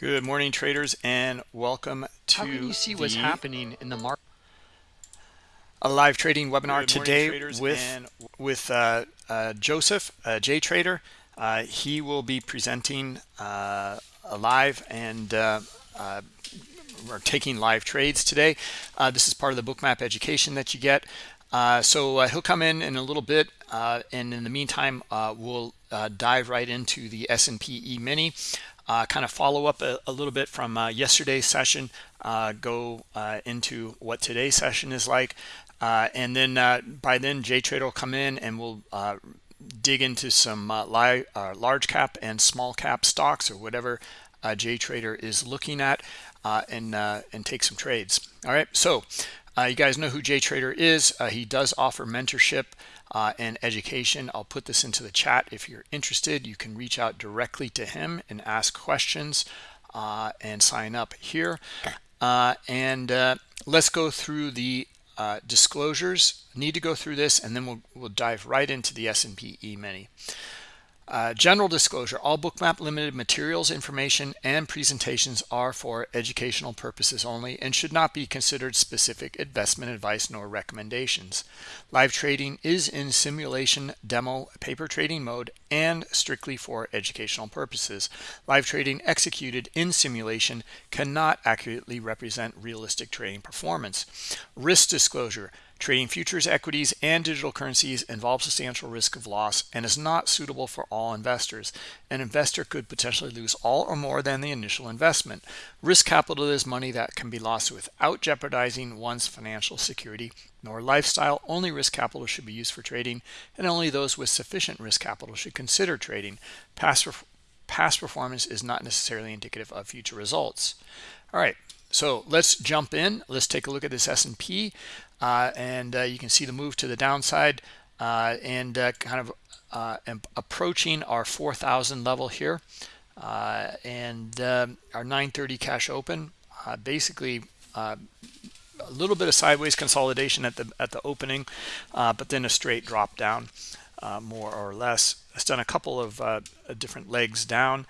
Good morning, traders, and welcome to How can you see what's happening in the market? a live trading webinar morning, today traders, with with uh, uh, Joseph, uh, J Trader. Uh, he will be presenting uh, live and uh, uh, we're taking live trades today. Uh, this is part of the bookmap education that you get. Uh, so uh, he'll come in in a little bit, uh, and in the meantime, uh, we'll uh, dive right into the S&P E-mini. Uh, kind of follow up a, a little bit from uh, yesterday's session, uh, go uh, into what today's session is like, uh, and then uh, by then JTrader will come in and we'll dig into some li large cap and small cap stocks or whatever uh, JTrader is looking at, and and take some trades. All right, so you guys know who JTrader is. He does offer mentorship uh, and education. I'll put this into the chat if you're interested. You can reach out directly to him and ask questions uh, and sign up here. Uh, and uh, let's go through the uh, disclosures. Need to go through this, and then we'll we'll dive right into the S&P E-mini. Uh, general disclosure, all bookmap limited materials, information, and presentations are for educational purposes only and should not be considered specific investment advice nor recommendations. Live trading is in simulation demo paper trading mode and strictly for educational purposes. Live trading executed in simulation cannot accurately represent realistic trading performance. Risk disclosure, Trading futures, equities, and digital currencies involves substantial risk of loss and is not suitable for all investors. An investor could potentially lose all or more than the initial investment. Risk capital is money that can be lost without jeopardizing one's financial security nor lifestyle. Only risk capital should be used for trading, and only those with sufficient risk capital should consider trading. Past, past performance is not necessarily indicative of future results. All right, so let's jump in. Let's take a look at this S&P. Uh, and uh, you can see the move to the downside uh, and uh, kind of uh, approaching our 4,000 level here. Uh, and um, our 930 cash open, basically a little bit of sideways consolidation at the at the opening, but then a straight drop down, more or less. It's done a couple of different legs down.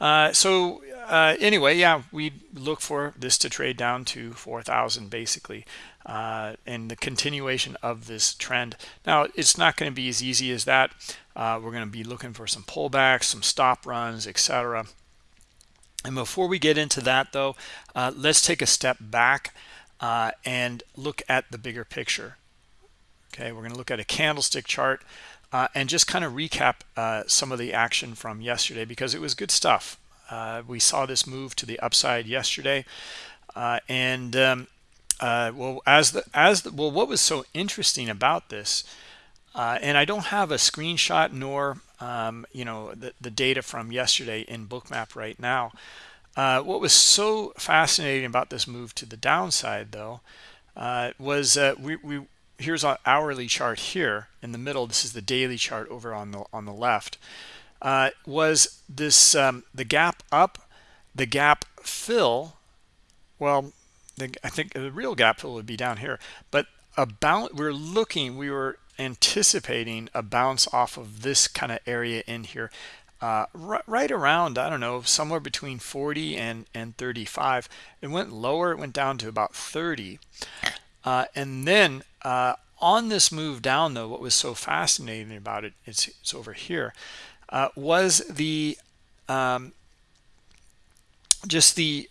Uh, so uh, anyway, yeah, we look for this to trade down to 4,000 basically, uh, and the continuation of this trend. Now, it's not going to be as easy as that. Uh, we're going to be looking for some pullbacks, some stop runs, etc. And before we get into that, though, uh, let's take a step back uh, and look at the bigger picture. Okay, we're going to look at a candlestick chart uh, and just kind of recap uh, some of the action from yesterday because it was good stuff. We saw this move to the upside yesterday, and um, uh, well, as the as the, well, what was so interesting about this, uh, and I don't have a screenshot nor um, you know the the data from yesterday in Bookmap right now. what was so fascinating about this move to the downside, though, was we we here's our hourly chart here in the middle this is the daily chart over on the on the left uh, was this um, the gap up the gap fill well i think the real gap fill would be down here. But about we're looking we were anticipating a bounce off of this kind of area in here. Uh, right around i don't know somewhere between 40 and and 35 it went lower it went down to about 30 uh, and then uh, on this move down, though, what was so fascinating about it, it's, it's over here, uh, was the um, just the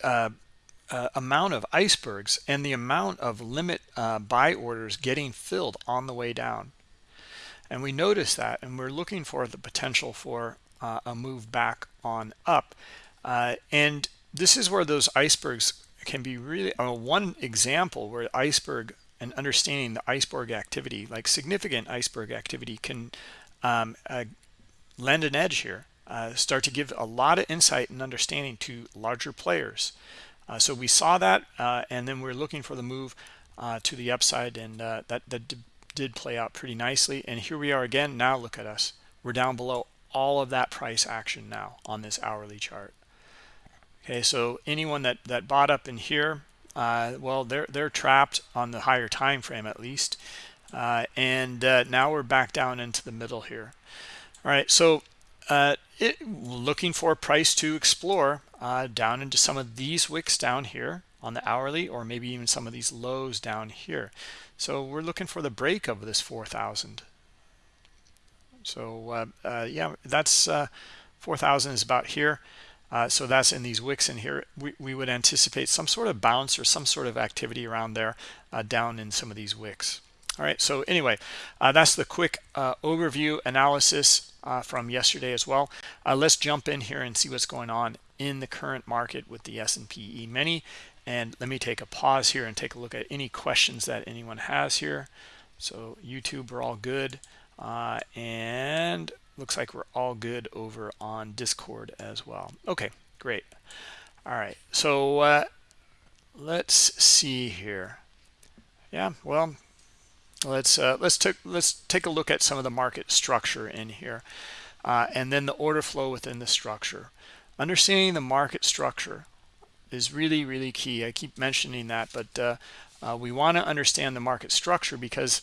uh, amount of icebergs and the amount of limit uh, buy orders getting filled on the way down. And we notice that, and we're looking for the potential for uh, a move back on up. Uh, and this is where those icebergs can be really uh, one example where iceberg and understanding the iceberg activity like significant iceberg activity can um, uh, lend an edge here start to give a lot of insight and understanding to larger players uh, so we saw that uh, and then we're looking for the move uh, to the upside and uh, that that did play out pretty nicely. And here we are again. Now look at us. We're down below all of that price action now on this hourly chart. Okay so anyone that that bought up in here uh, well they're they're trapped on the higher time frame at least. Uh, and now we're back down into the middle here. All right so uh, it, looking for a price to explore uh, down into some of these wicks down here on the hourly or maybe even some of these lows down here. So we're looking for the break of this 4000 so uh, uh, yeah that's uh, 4000 is about here. Uh, so that's in these wicks in here. We, we would anticipate some sort of bounce or some sort of activity around there uh, down in some of these wicks. All right so anyway uh, that's the quick overview analysis from yesterday as well let's jump in here and see what's going on in the current market with the S&P E-mini and let me take a pause here and take a look at any questions that anyone has here. So YouTube, we're all good. Uh, and looks like we're all good over on Discord as well. Okay, great. All right, so uh, let's see here. Yeah, well, let's uh, let's take let's take a look at some of the market structure in here, uh, and then the order flow within the structure. Understanding the market structure is really, really key. I keep mentioning that, but uh, uh, we want to understand the market structure because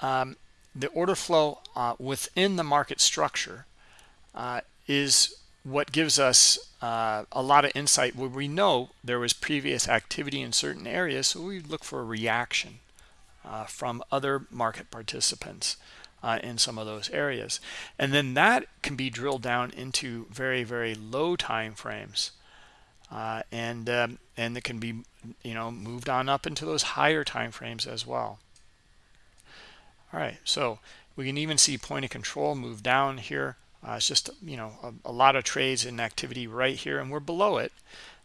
um, the order flow uh, within the market structure uh, is what gives us uh, a lot of insight where we know there was previous activity in certain areas, so we look for a reaction uh, from other market participants. in some of those areas. And then that can be drilled down into very very low time frames uh, and um, and it can be you know moved on up into those higher time frames as well. All right so we can even see point of control move down here. Uh, it's just you know a, a, lot of trades in activity right here and we're below it.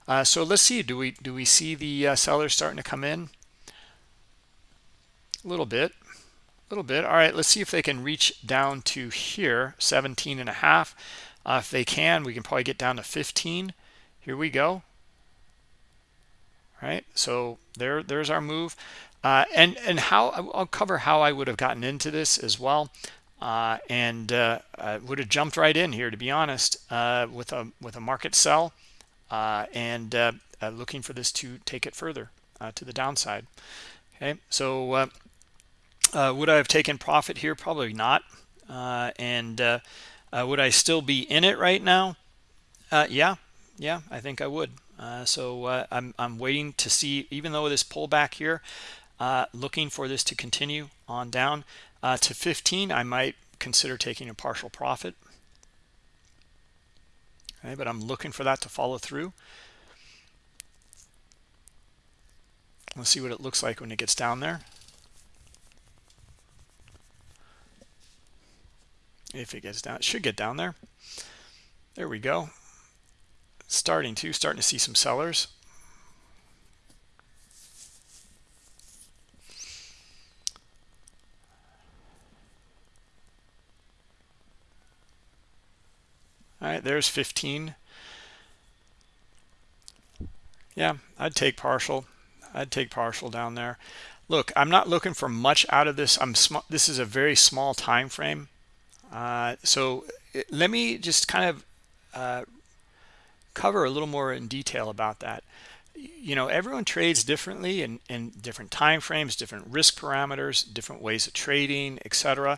Uh, so let's see do we do we see the uh, sellers starting to come in a little bit a little bit. All right let's see if they can reach down to here 17 and a half. Uh, if they can we can probably get down to 15 here we go. All right so there there's our move. Uh, and and how I'll cover how I would have gotten into this as well. Uh, and uh, I would have jumped right in here to be honest uh, with a with a market sell uh, and uh, looking for this to take it further to the downside. Okay so would I have taken profit here? Probably not. And would I still be in it right now? Yeah. Yeah i think i would. Uh, so uh, I'm, I'm waiting to see even though this pullback here uh, looking for this to continue on down uh, to 15 i might consider taking a partial profit. Okay but i'm looking for that to follow through. Let's see what it looks like when it gets down there if it gets down it should get down there. There we go. Starting to starting to see some sellers. All right there's 15 yeah i'd take partial. I'd take partial down there. Look i'm not looking for much out of this. I'm this is a very small time frame uh, so let me just kind of uh, cover a little more in detail about that. You know everyone trades differently in, in different time frames different risk parameters different ways of trading etc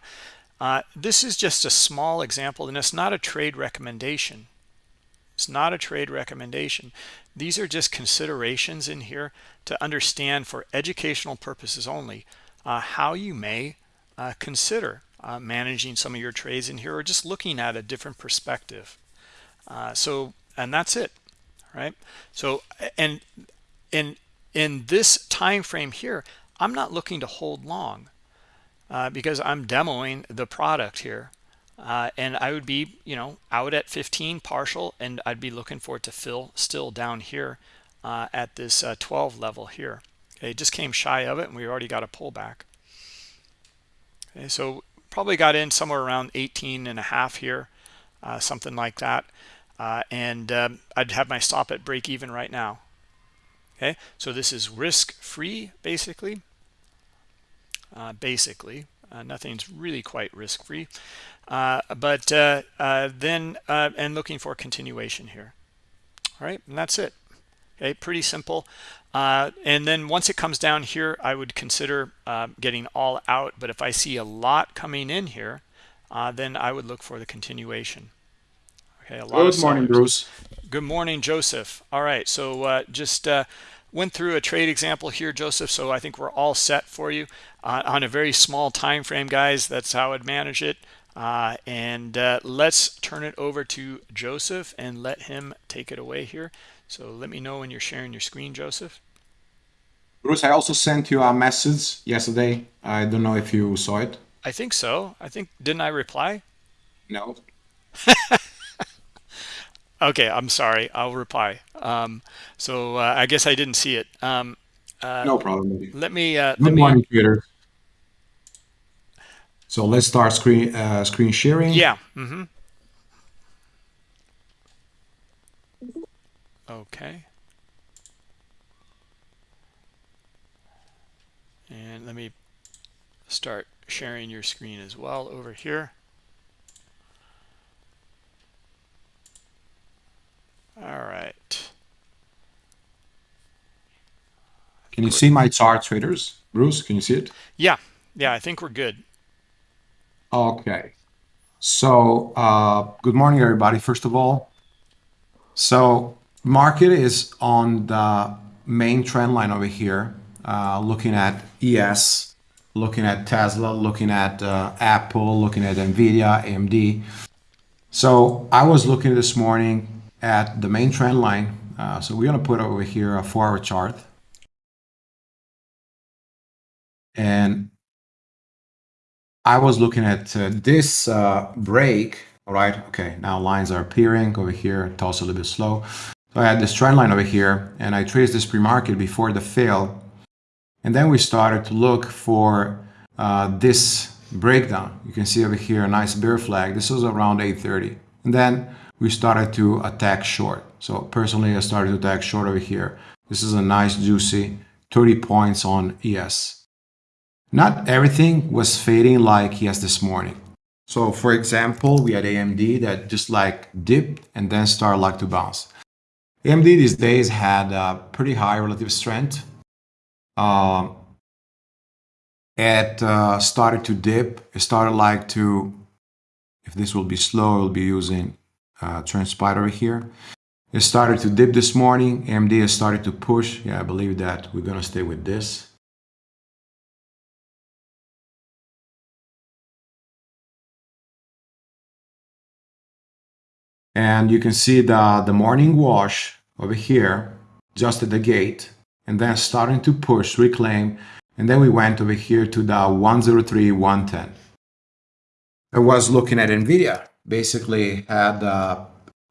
uh, this is just a small example and it's not a trade recommendation. It's not a trade recommendation. These are just considerations in here to understand for educational purposes only uh, how you may uh, consider uh, managing some of your trades in here or just looking at a different perspective. Uh, so and that's it right? So and in in this time frame here i'm not looking to hold long uh, because i'm demoing the product here uh, and i would be you know out at 15 partial and i'd be looking for it to fill still down here uh, at this uh, 12 level here. Okay, it just came shy of it and we already got a pullback. Okay so probably got in somewhere around 18 and a half here uh, something like that uh, and um, I'd have my stop at break even right now. Okay, so this is risk free basically. Uh, basically, uh, nothing's really quite risk free, uh, but uh, uh, then and looking for continuation here. All right, and that's it. Okay, pretty simple. And then once it comes down here, I would consider getting all out. But if I see a lot coming in here, then I would look for the continuation. Okay, a lot Good morning, Bruce. Good morning, Joseph. All right, so uh, just uh, went through a trade example here, Joseph. So I think we're all set for you uh, on a very small time frame, guys. That's how I'd manage it. Uh, and uh, let's turn it over to Joseph and let him take it away here. So let me know when you're sharing your screen, Joseph. Bruce, I also sent you a message yesterday. I don't know if you saw it. I think so. I think didn't I reply? No. Okay, I'm sorry. I'll reply. Um, so uh, I guess I didn't see it. Um, uh, no problem. Let me. Uh, Good let morning, me, Twitter. So let's start screen uh, screen sharing. Yeah. Mm-hmm. Okay. And let me start sharing your screen as well over here. All right. Can you see my chart, traders? Bruce, can you see it? Yeah. Yeah, I think we're good. Okay. So, uh, good morning, everybody, first of all. So, market is on the main trend line over here, uh, looking at ES, looking at Tesla, looking at uh, Apple, looking at NVIDIA, AMD. So, I was looking this morning at the main trend line. Uh, so we're going to put over here a four hour chart. And I was looking at uh, this uh, break. All right. Okay. Now lines are appearing over here. It's a little bit slow. So I had this trend line over here and I traced this pre-market before the fail. And then we started to look for uh, this breakdown. You can see over here a nice bear flag. This was around 830. And then we started to attack short. So personally, I started to attack short over here. This is a nice juicy 30 points on ES. Not everything was fading like ES this morning. So for example, we had AMD that just like dipped and then started like to bounce. AMD these days had a pretty high relative strength. Um, it uh, started to dip. It started like to, if this will be slow, we'll be using uh, transpired over here. It started to dip this morning. AMD has started to push. Yeah, I believe that we're going to stay with this. And you can see the, the morning wash over here, just at the gate, and then starting to push, reclaim, and then we went over here to the 103, 110. I was looking at NVIDIA basically had uh,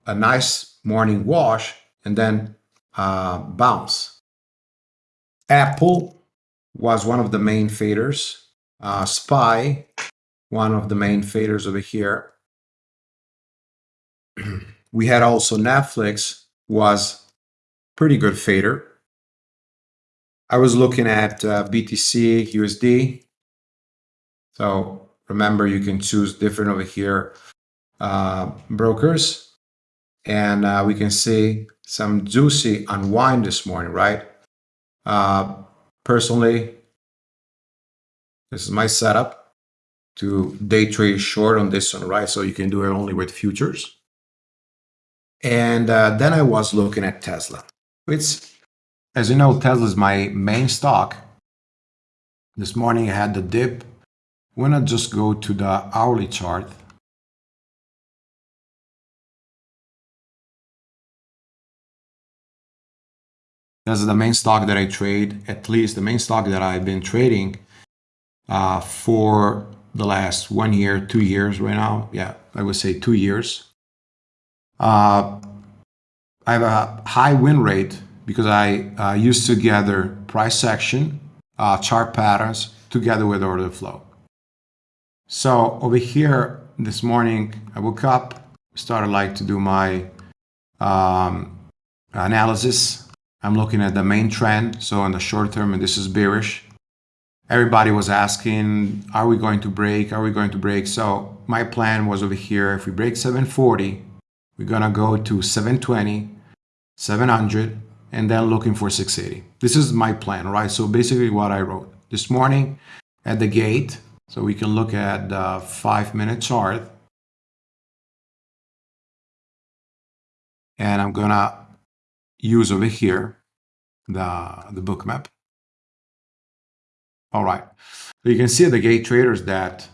a nice morning wash and then uh, bounce. Apple was one of the main faders. Uh, Spy, one of the main faders over here. we had also Netflix was pretty good fader. I was looking at uh, BTC USD. So remember, you can choose different over here uh, brokers. And uh, we can see some juicy unwind this morning, right? Uh, personally, this is my setup to day trade short on this one, right? So you can do it only with futures. And uh, then I was looking at Tesla. It's, as you know, Tesla is my main stock. This morning I had the dip. We're gonna just go to the hourly chart That's the main stock that I trade, at least the main stock that I've been trading uh, for the last one year, two years right now. Yeah, I would say two years. Uh, I have a high win rate because I uh, used to gather price action, uh, chart patterns together with order flow. So over here this morning, I woke up, started like to do my um, analysis I'm looking at the main trend. So in the short term, and this is bearish. Everybody was asking, are we going to break? Are we going to break? So my plan was over here. If we break 740, we're going to go to 720, 700, and then looking for 680. This is my plan, right? So basically what I wrote this morning at the gate. So we can look at the five minute chart. And I'm gonna use over here the, the book map. All right. So you can see the gate traders that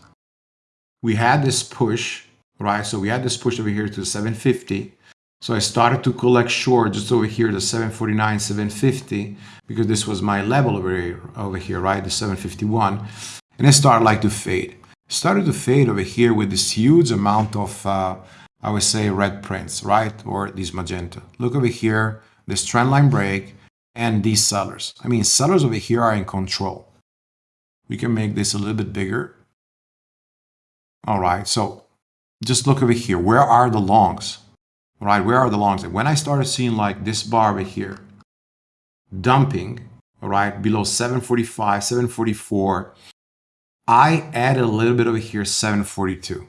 we had this push, right? So we had this push over here to 750. So I started to collect short just over here, the 749, 750, because this was my level over here, over here, right? The 751. And it started like to fade. started to fade over here with this huge amount of, uh, I would say, red prints, right? Or these magenta. Look over here, this trend line break and these sellers. I mean, sellers over here are in control. We can make this a little bit bigger. All right, so just look over here. Where are the longs? Right, where are the longs? And when I started seeing like this bar over here, dumping, all right, below 745, 744, I added a little bit over here, 742,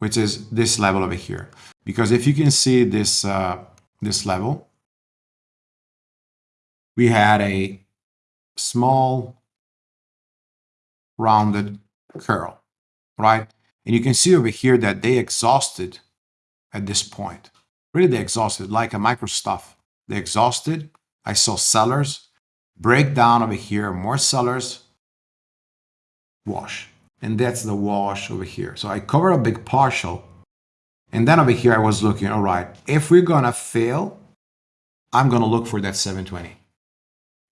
which is this level over here. Because if you can see this, uh, this level, we had a small rounded curl, right? And you can see over here that they exhausted at this point. Really, they exhausted like a micro stuff. They exhausted. I saw sellers break down over here, more sellers, wash. And that's the wash over here. So I covered a big partial. And then over here, I was looking, all right, if we're going to fail, I'm going to look for that 720.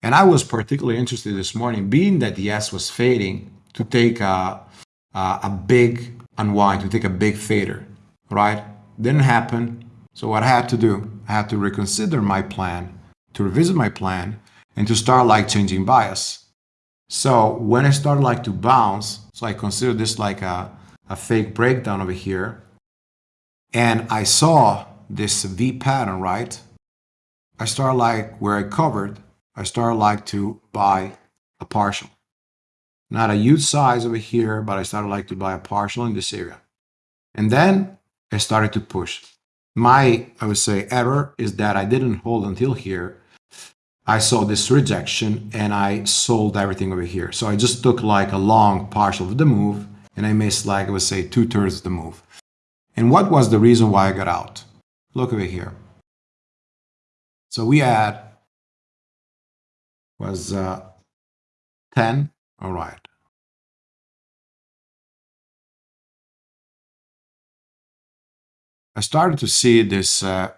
And I was particularly interested this morning, being that the S was fading, to take a, a, a big unwind, to take a big fader, right? Didn't happen. So what I had to do, I had to reconsider my plan, to revisit my plan, and to start like changing bias. So when I started like to bounce, so I consider this like a, a fake breakdown over here, and I saw this V pattern, right? I started like where I covered, I started like to buy a partial. Not a huge size over here, but I started like to buy a partial in this area. And then I started to push. My, I would say, error is that I didn't hold until here. I saw this rejection and I sold everything over here. So I just took like a long partial of the move and I missed like, I would say, two thirds of the move. And what was the reason why I got out? Look over here. So we had was uh, 10. All right. I started to see this uh,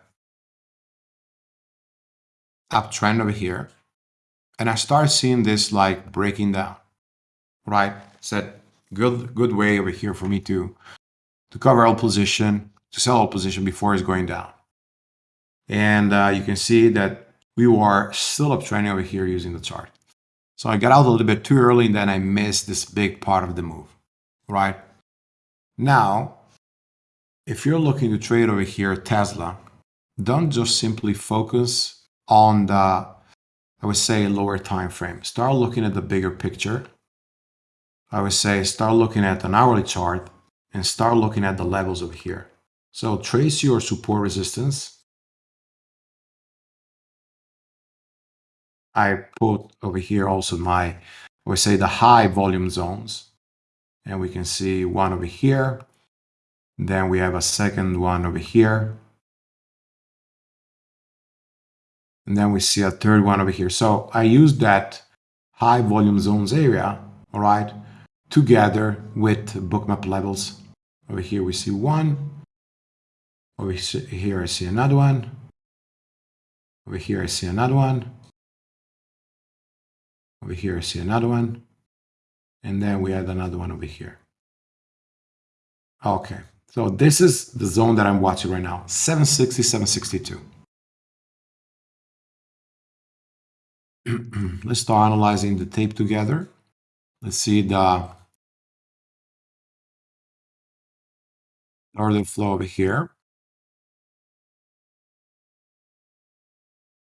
uptrend over here. And I started seeing this like breaking down, right? Said good, good way over here for me to, to cover all position, to sell all position before it's going down. And uh, you can see that we were still uptrending over here using the chart. So I got out a little bit too early and then I missed this big part of the move, right? Now, if you're looking to trade over here Tesla, don't just simply focus on the, I would say, lower time frame. Start looking at the bigger picture. I would say start looking at an hourly chart and start looking at the levels over here. So trace your support resistance I put over here also my, we say the high volume zones. And we can see one over here. Then we have a second one over here. And then we see a third one over here. So I use that high volume zones area, all right, together with bookmap levels. Over here we see one. Over here I see another one. Over here I see another one. Over here, I see another one. And then we add another one over here. Okay, so this is the zone that I'm watching right now, 760, 762. Let's start analyzing the tape together. Let's see the order flow over here.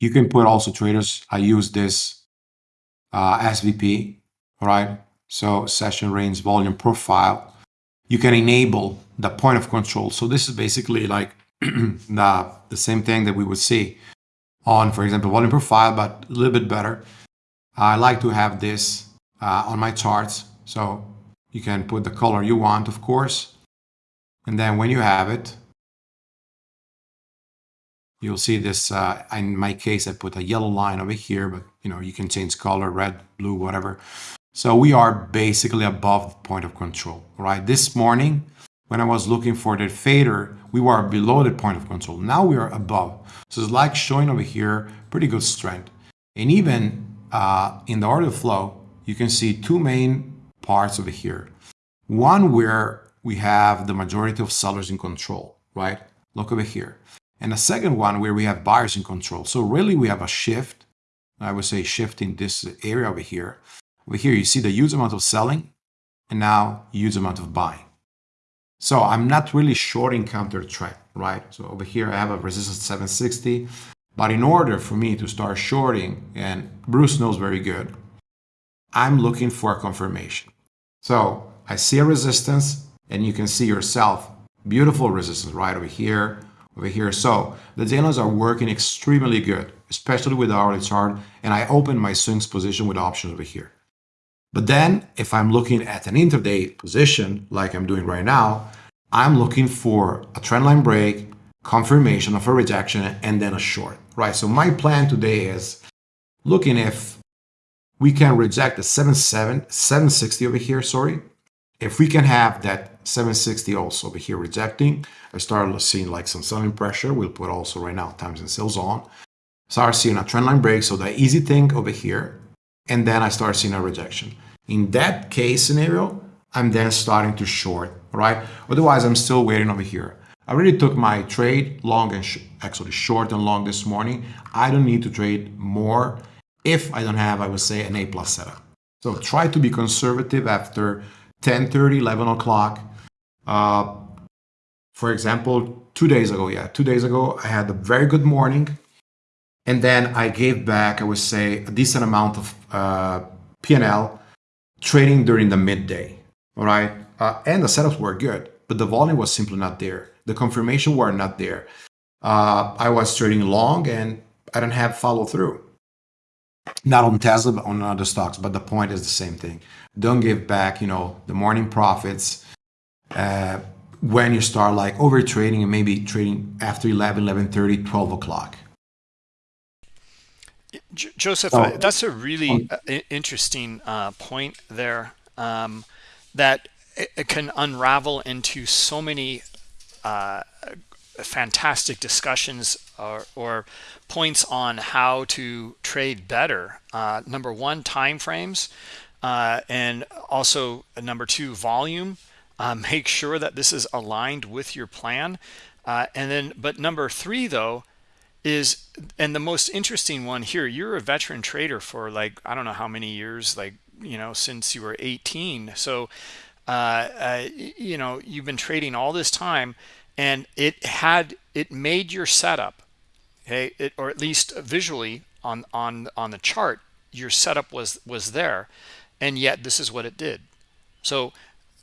You can put also traders. I use this uh, SVP, right? So session range volume profile. You can enable the point of control. So this is basically like the, the same thing that we would see on, for example, volume profile, but a little bit better. I like to have this uh, on my charts. So you can put the color you want, of course. And then when you have it, You'll see this, uh, in my case, I put a yellow line over here, but you know, you can change color, red, blue, whatever. So we are basically above the point of control, right? This morning, when I was looking for the fader, we were below the point of control. Now we are above. So it's like showing over here, pretty good strength. And even uh, in the order flow, you can see two main parts over here. One where we have the majority of sellers in control, right? Look over here. And the second one where we have buyers in control. So really we have a shift. I would say shift in this area over here. Over here, you see the huge amount of selling and now huge amount of buying. So I'm not really shorting counter trend, right? So over here, I have a resistance 760. But in order for me to start shorting, and Bruce knows very good, I'm looking for a confirmation. So I see a resistance and you can see yourself, beautiful resistance right over here, over here. So the dailies are working extremely good, especially with the hourly chart. And I open my swings position with options over here. But then if I'm looking at an intraday position, like I'm doing right now, I'm looking for a trendline break, confirmation of a rejection, and then a short, right? So my plan today is looking if we can reject the 77, 760 over here, sorry. If we can have that 760 also over here rejecting, I start seeing like some selling pressure. We'll put also right now times and sales on. Start seeing a trendline break. So the easy thing over here, and then I start seeing a rejection. In that case scenario, I'm then starting to short, right? Otherwise, I'm still waiting over here. I already took my trade long and actually short and long this morning. I don't need to trade more if I don't have, I would say, an A plus setup. So try to be conservative after 10, 30, 11 o'clock. Uh, for example, two days ago, yeah, two days ago, I had a very good morning. And then I gave back, I would say, a decent amount of uh, P&L trading during the midday, all right? Uh, and the setups were good, but the volume was simply not there. The confirmation were not there. Uh, I was trading long and I don't have follow through. Not on Tesla, but on other stocks. But the point is the same thing. Don't give back, you know, the morning profits uh, when you start like over trading and maybe trading after 11, 11.30, 12 o'clock. Joseph, oh. that's a really uh, interesting uh, point there um, that it, can unravel into so many uh, fantastic discussions or, or, points on how to trade better. Uh, number one, time frames, uh, and also uh, number two, volume. make sure that this is aligned with your plan. and then, but number three, though, is and the most interesting one here you're a veteran trader for like i don't know how many years like you know since you were 18 so uh, uh, you know you've been trading all this time and it had it made your setup okay it, or at least visually on on on the chart your setup was was there and yet this is what it did. So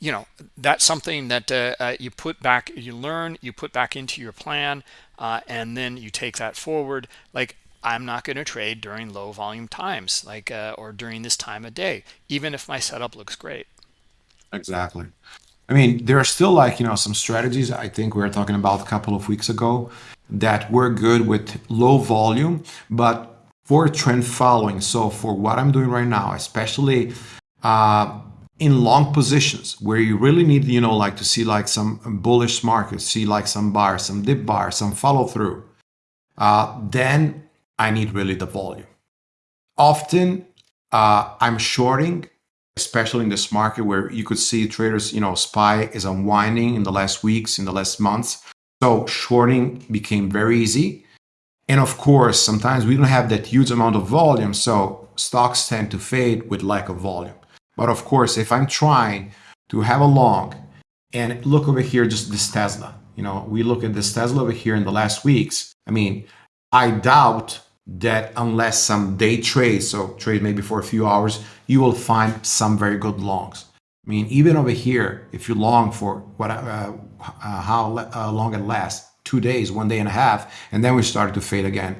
you know that's something that uh, uh, you put back you learn you put back into your plan uh, and then you take that forward like i'm not going to trade during low volume times like uh, or during this time of day even if my setup looks great. Exactly. I mean there are still like you know some strategies i think we were talking about a couple of weeks ago that were good with low volume but for trend following. So for what i'm doing right now especially uh, in long positions where you really need, you know, like to see like some bullish markets, see like some buyers, some dip buyers, some follow through, uh, then I need really the volume. Often uh, I'm shorting, especially in this market where you could see traders, you know, SPY is unwinding in the last weeks, in the last months. So shorting became very easy. And of course, sometimes we don't have that huge amount of volume. So stocks tend to fade with lack of volume. But of course, if I'm trying to have a long and look over here, just this Tesla, you know, we look at this Tesla over here in the last weeks. I mean, I doubt that unless some day trade, so trade maybe for a few hours, you will find some very good longs. I mean, even over here, if you long for what, uh, uh, how uh, long it lasts, two days, one day and a half, and then we started to fade again.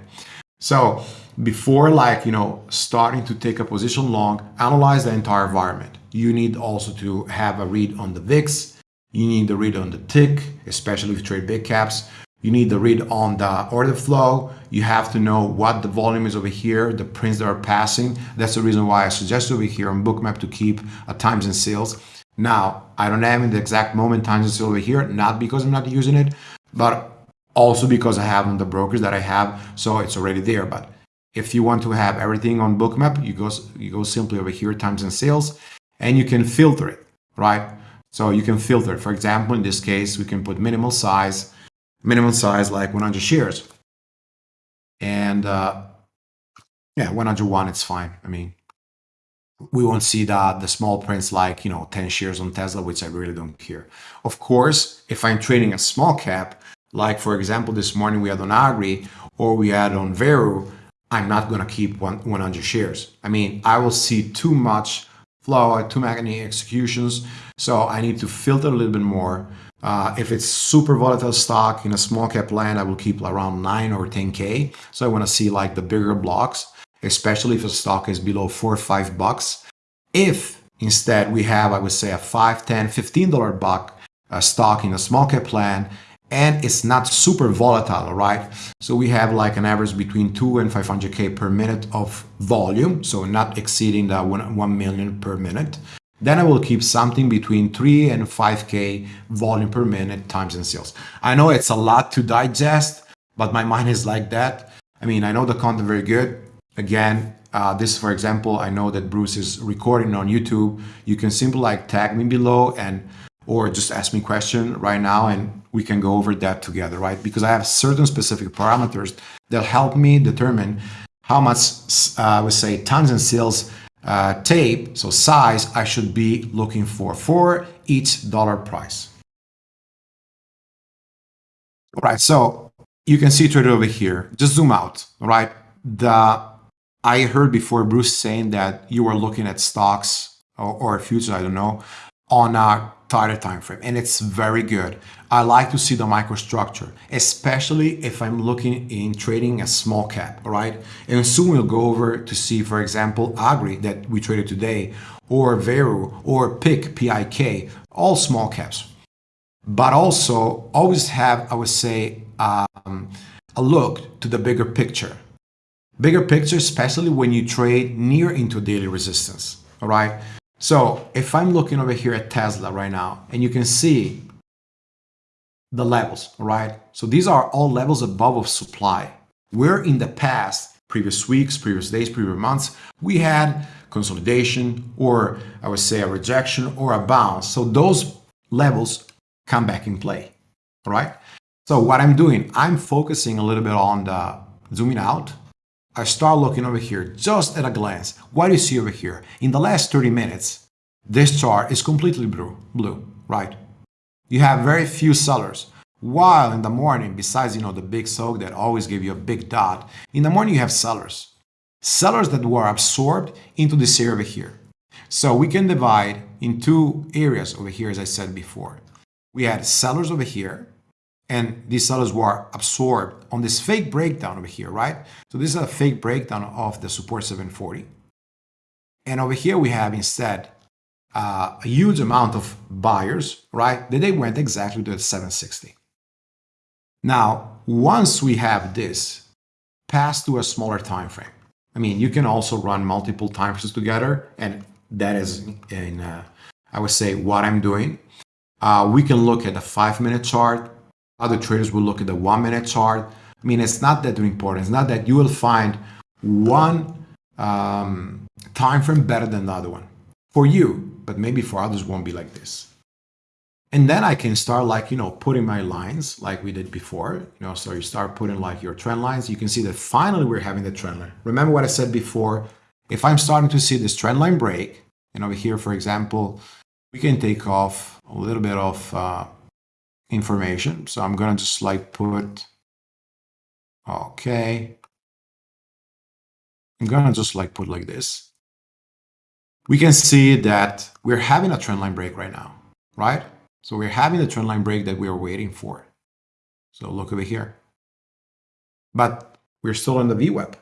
So before like, you know, starting to take a position long, analyze the entire environment. You need also to have a read on the VIX. You need a read on the tick, especially if you trade big caps. You need to read on the order flow. You have to know what the volume is over here, the prints that are passing. That's the reason why I suggest over here on Bookmap to keep a times and sales. Now, I don't have in the exact moment times and sales over here, not because I'm not using it, but also because I have on the brokers that I have, so it's already there. But if you want to have everything on Bookmap, you go, you go simply over here, times and sales, and you can filter it, right? So you can filter. For example, in this case, we can put minimal size, minimum size like 100 shares. And uh, yeah, 101, it's fine. I mean, we won't see the, the small prints like, you know, 10 shares on Tesla, which I really don't care. Of course, if I'm trading a small cap, like for example, this morning we had on Agri or we had on Veru, I'm not going to keep 100 shares. I mean, I will see too much flow, too many executions. So I need to filter a little bit more. Uh, if it's super volatile stock in a small cap land, I will keep around 9 or 10K. So I want to see like the bigger blocks, especially if a stock is below 4 or 5 bucks. If instead we have, I would say, a 5, 10, $15 buck uh, stock in a small cap plan, and it's not super volatile, right? So we have like an average between 2 and 500K per minute of volume, so not exceeding that 1, 1 million per minute. Then I will keep something between 3 and 5K volume per minute times in sales. I know it's a lot to digest, but my mind is like that. I mean, I know the content very good. Again, uh, this, for example, I know that Bruce is recording on YouTube. You can simply like tag me below and or just ask me question right now and we can go over that together, right? Because I have certain specific parameters that help me determine how much, uh, I would say, tons and sales uh, tape, so size, I should be looking for for each dollar price. All right, so you can see right over here. Just zoom out, right? The I heard before Bruce saying that you were looking at stocks or, or futures, I don't know, on a tighter time frame, and it's very good. I like to see the microstructure, especially if I'm looking in trading a small cap, all right? And soon we'll go over to see, for example, Agri that we traded today, or Veru, or PIC, PIK, all small caps. But also always have, I would say, um, a look to the bigger picture. Bigger picture, especially when you trade near into daily resistance, all right? So if I'm looking over here at Tesla right now, and you can see the levels, right? So these are all levels above of supply. Where in the past, previous weeks, previous days, previous months, we had consolidation or I would say a rejection or a bounce. So those levels come back in play, all right? So what I'm doing, I'm focusing a little bit on the zooming out I start looking over here just at a glance. What do you see over here? In the last 30 minutes, this chart is completely blue, blue, right? You have very few sellers. While in the morning, besides you know the big soak that always give you a big dot, in the morning you have sellers. Sellers that were absorbed into this area over here. So we can divide in two areas over here, as I said before. We had sellers over here and these sellers were absorbed on this fake breakdown over here, right? So this is a fake breakdown of the support 740. And over here we have instead uh, a huge amount of buyers, right? Then they went exactly to the 760. Now, once we have this, pass to a smaller time frame. I mean, you can also run multiple time frames together, and that is in, uh, I would say, what I'm doing. Uh, we can look at the five-minute chart, other traders will look at the one minute chart. I mean, it's not that important. It's not that you will find one um, time frame better than the other one for you, but maybe for others won't be like this. And then I can start like, you know, putting my lines like we did before, you know, so you start putting like your trend lines. You can see that finally we're having the trend line. Remember what I said before? If I'm starting to see this trend line break, and over here, for example, we can take off a little bit of uh, information. So I'm going to just like put, okay. I'm going to just like put like this. We can see that we're having a trend line break right now, right? So we're having the trend line break that we are waiting for. So look over here. But we're still on the VWAP.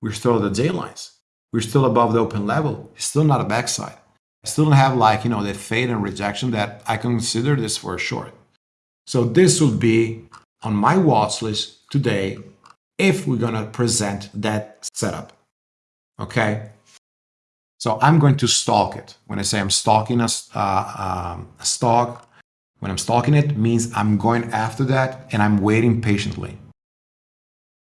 We're still at the J lines. We're still above the open level. It's still not a backside. I still don't have like, you know, the fade and rejection that I consider this for a short. So this would be on my watch list today if we're going to present that setup. Okay. So I'm going to stalk it. When I say I'm stalking a, uh, um, a stock, when I'm stalking it means I'm going after that and I'm waiting patiently.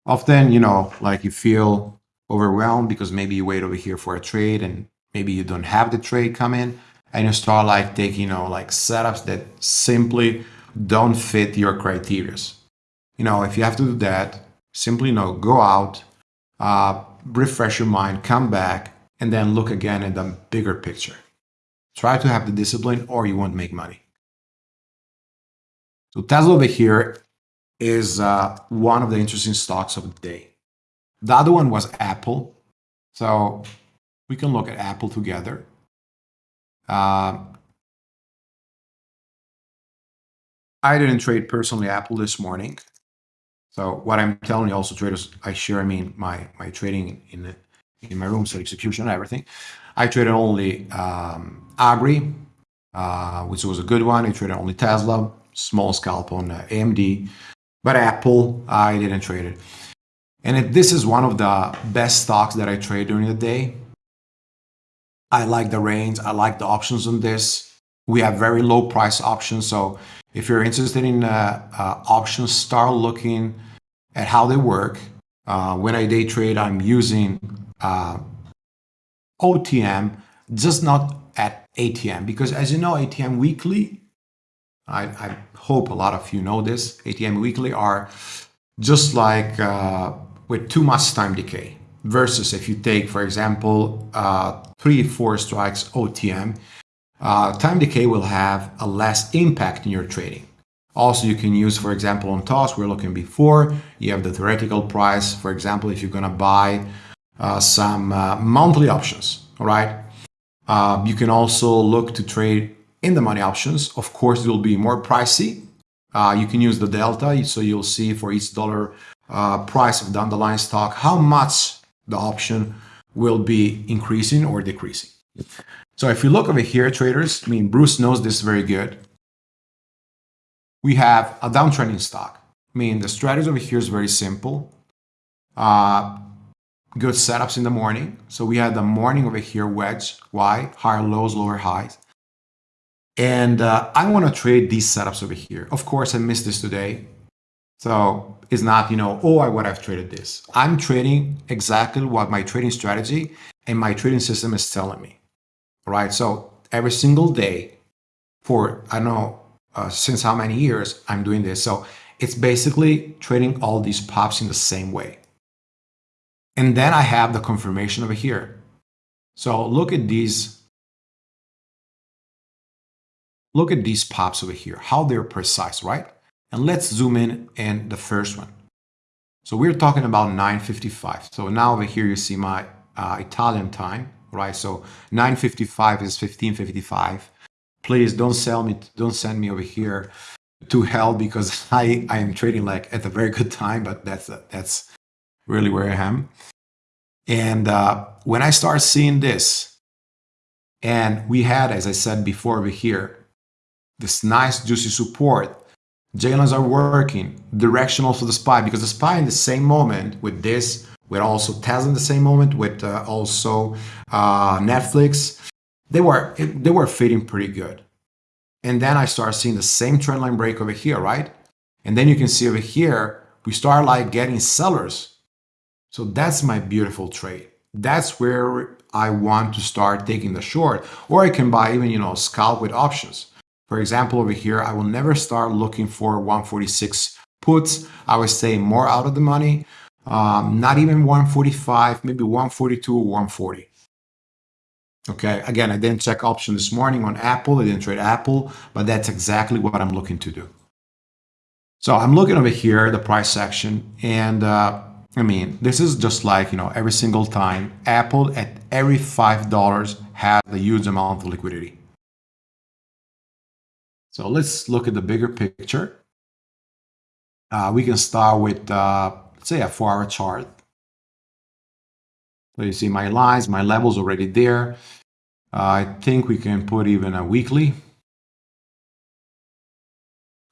Often, you know, like you feel overwhelmed because maybe you wait over here for a trade and maybe you don't have the trade come in and you start like taking, you know, like setups that simply don't fit your criterias. You know, if you have to do that, simply, you know, go out, uh, refresh your mind, come back, and then look again at the bigger picture. Try to have the discipline or you won't make money. So Tesla over here is uh, one of the interesting stocks of the day. The other one was Apple. So we can look at Apple together. Uh, I didn't trade personally Apple this morning. So what I'm telling you also traders, I share, I mean, my, my trading in, in my room, so execution everything. I traded only um, Agri, uh, which was a good one. I traded only Tesla, small scalp on uh, AMD, but Apple, I didn't trade it. And it, this is one of the best stocks that I trade during the day. I like the range. I like the options on this. We have very low price options. So if you're interested in uh, uh, options, start looking at how they work. Uh, when I day trade, I'm using uh, OTM, just not at ATM, because as you know, ATM weekly, I, I hope a lot of you know this, ATM weekly are just like uh, with too much time decay versus if you take, for example, uh, three, four strikes OTM, uh, time decay will have a less impact in your trading. Also, you can use, for example, on TOS, we are looking before, you have the theoretical price. For example, if you're going to buy uh, some uh, monthly options, all right? Uh, you can also look to trade in the money options. Of course, it will be more pricey. Uh, you can use the delta, so you'll see for each dollar uh, price of the underlying stock, how much the option will be increasing or decreasing. So if you look over here, traders, I mean, Bruce knows this very good. We have a downtrending stock. I mean, the strategy over here is very simple. Uh, good setups in the morning. So we had the morning over here wedge. Why? Higher lows, lower highs. And uh, I want to trade these setups over here. Of course, I missed this today. So it's not, you know, oh, I would have traded this. I'm trading exactly what my trading strategy and my trading system is telling me right? So every single day for, I don't know, uh, since how many years I'm doing this. So it's basically trading all these pops in the same way. And then I have the confirmation over here. So look at these. Look at these pops over here, how they're precise, right? And let's zoom in in the first one. So we're talking about 955. So now over here, you see my uh, Italian time right? So 955 is 1555. Please don't sell me, don't send me over here to hell because I, I am trading like at a very good time, but that's, that's really where I am. And uh, when I start seeing this, and we had, as I said before over here, this nice juicy support, J-lines are working, direction also the SPY, because the SPY in the same moment with this with also Tesla in the same moment, with uh, also uh, Netflix. They were they were fitting pretty good. And then I start seeing the same trend line break over here, right? And then you can see over here, we start like getting sellers. So that's my beautiful trade. That's where I want to start taking the short, or I can buy even, you know, scalp with options. For example, over here, I will never start looking for 146 puts. I would stay more out of the money um, not even 145, maybe 142 or 140. Okay, again, I didn't check option this morning on Apple. I didn't trade Apple, but that's exactly what I'm looking to do. So I'm looking over here, the price section, and uh, I mean, this is just like, you know, every single time, Apple at every $5 has a huge amount of liquidity. So let's look at the bigger picture. Uh, we can start with uh, say a four hour chart. So you see my lines, my levels already there. Uh, I think we can put even a weekly.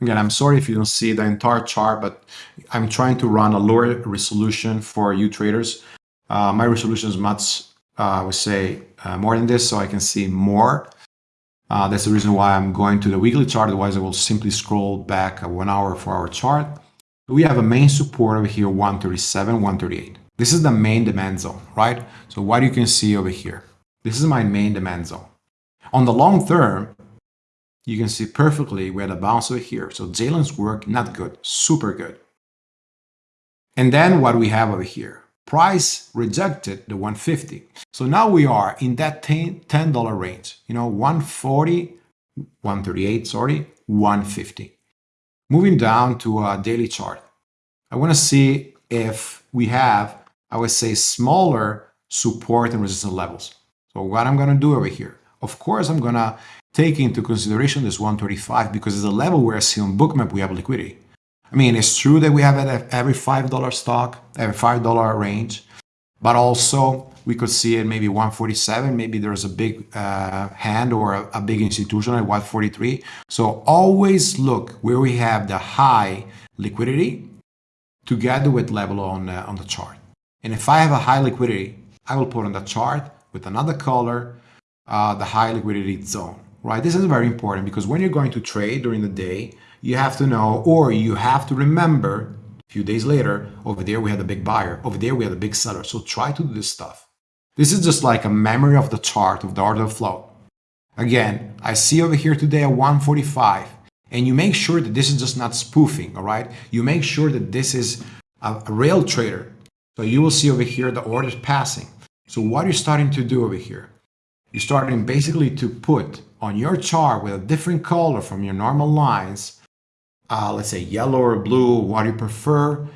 Again, I'm sorry if you don't see the entire chart, but I'm trying to run a lower resolution for you traders. Uh, my resolution is much, uh, I would say, uh, more than this, so I can see more. Uh, that's the reason why I'm going to the weekly chart. Otherwise, I will simply scroll back a one hour, four hour chart. We have a main support over here, 137, 138. This is the main demand zone, right? So what you can see over here, this is my main demand zone. On the long term, you can see perfectly we had a bounce over here. So J-lines work, not good, super good. And then what we have over here, price rejected the 150. So now we are in that $10 range, you know, 140, 138, sorry, 150. Moving down to a daily chart. I want to see if we have, I would say, smaller support and resistance levels. So what I'm going to do over here, of course, I'm going to take into consideration this 135 because it's a level where I see on Bookmap we have liquidity. I mean, it's true that we have it every $5 stock, every $5 range, but also we could see it maybe 147, maybe there's a big uh, hand or a, a, big institution at 143. So always look where we have the high liquidity together with level on, uh, on the chart. And if I have a high liquidity, I will put on the chart with another color, uh, the high liquidity zone right? This is very important because when you're going to trade during the day, you have to know or you have to remember a few days later, over there we had a big buyer, over there we had a big seller. So try to do this stuff. This is just like a memory of the chart of the order flow. Again, I see over here today at 145 and you make sure that this is just not spoofing, all right? You make sure that this is a, a real trader. So you will see over here the orders passing. So what are you starting to do over here? You're starting basically to put on your chart with a different color from your normal lines, uh, let's say yellow or blue, what you prefer.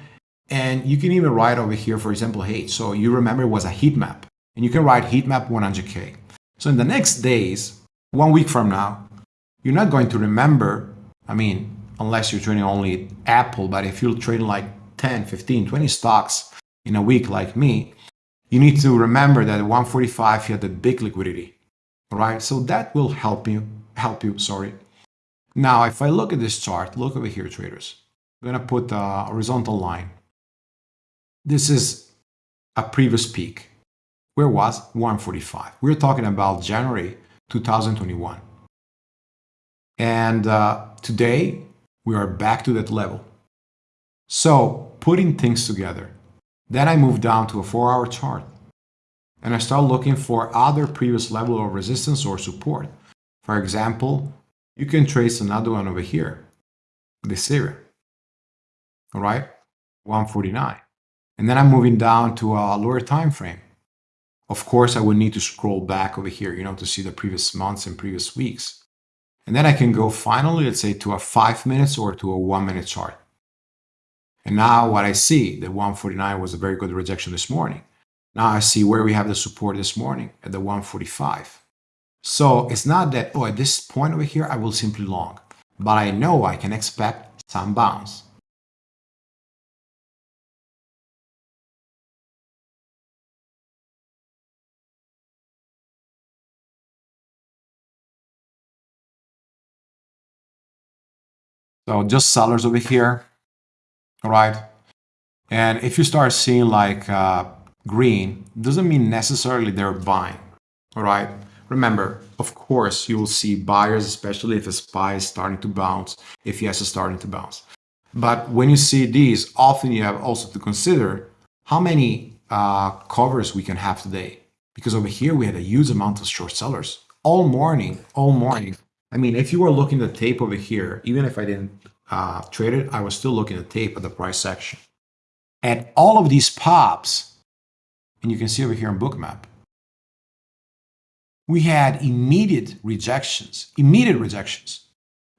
And you can even write over here, for example, hey, so you remember it was a heat map. And you can write heat map 100K. So in the next days, one week from now, you're not going to remember, I mean, unless you're trading only Apple, but if you're trading like 10, 15, 20 stocks in a week like me, you need to remember that at 145 you had the big liquidity right? So that will help you, help you, sorry. Now, if I look at this chart, look over here, traders. I'm going to put a horizontal line. This is a previous peak. Where was 145? We're talking about January 2021. And uh, today, we are back to that level. So, putting things together. Then I move down to a four-hour chart and I start looking for other previous level of resistance or support. For example, you can trace another one over here, this area, all right, 149. And then I'm moving down to a lower time frame. Of course, I would need to scroll back over here, you know, to see the previous months and previous weeks. And then I can go finally, let's say, to a five minutes or to a one minute chart. And now what I see, the 149 was a very good rejection this morning. Now I see where we have the support this morning at the 145. So it's not that, oh, at this point over here, I will simply long, but I know I can expect some bounce. So just sellers over here, all right? And if you start seeing like uh, green doesn't mean necessarily they're buying, all right? Remember, of course, you will see buyers, especially if the SPY is starting to bounce, if yes is starting to bounce. But when you see these, often you have also to consider how many uh, covers we can have today. Because over here, we had a huge amount of short sellers all morning, all morning. I mean, if you were looking at the tape over here, even if I didn't uh, trade it, I was still looking at the tape at the price section. And all of these pops and you can see over here on Bookmap, we had immediate rejections, immediate rejections.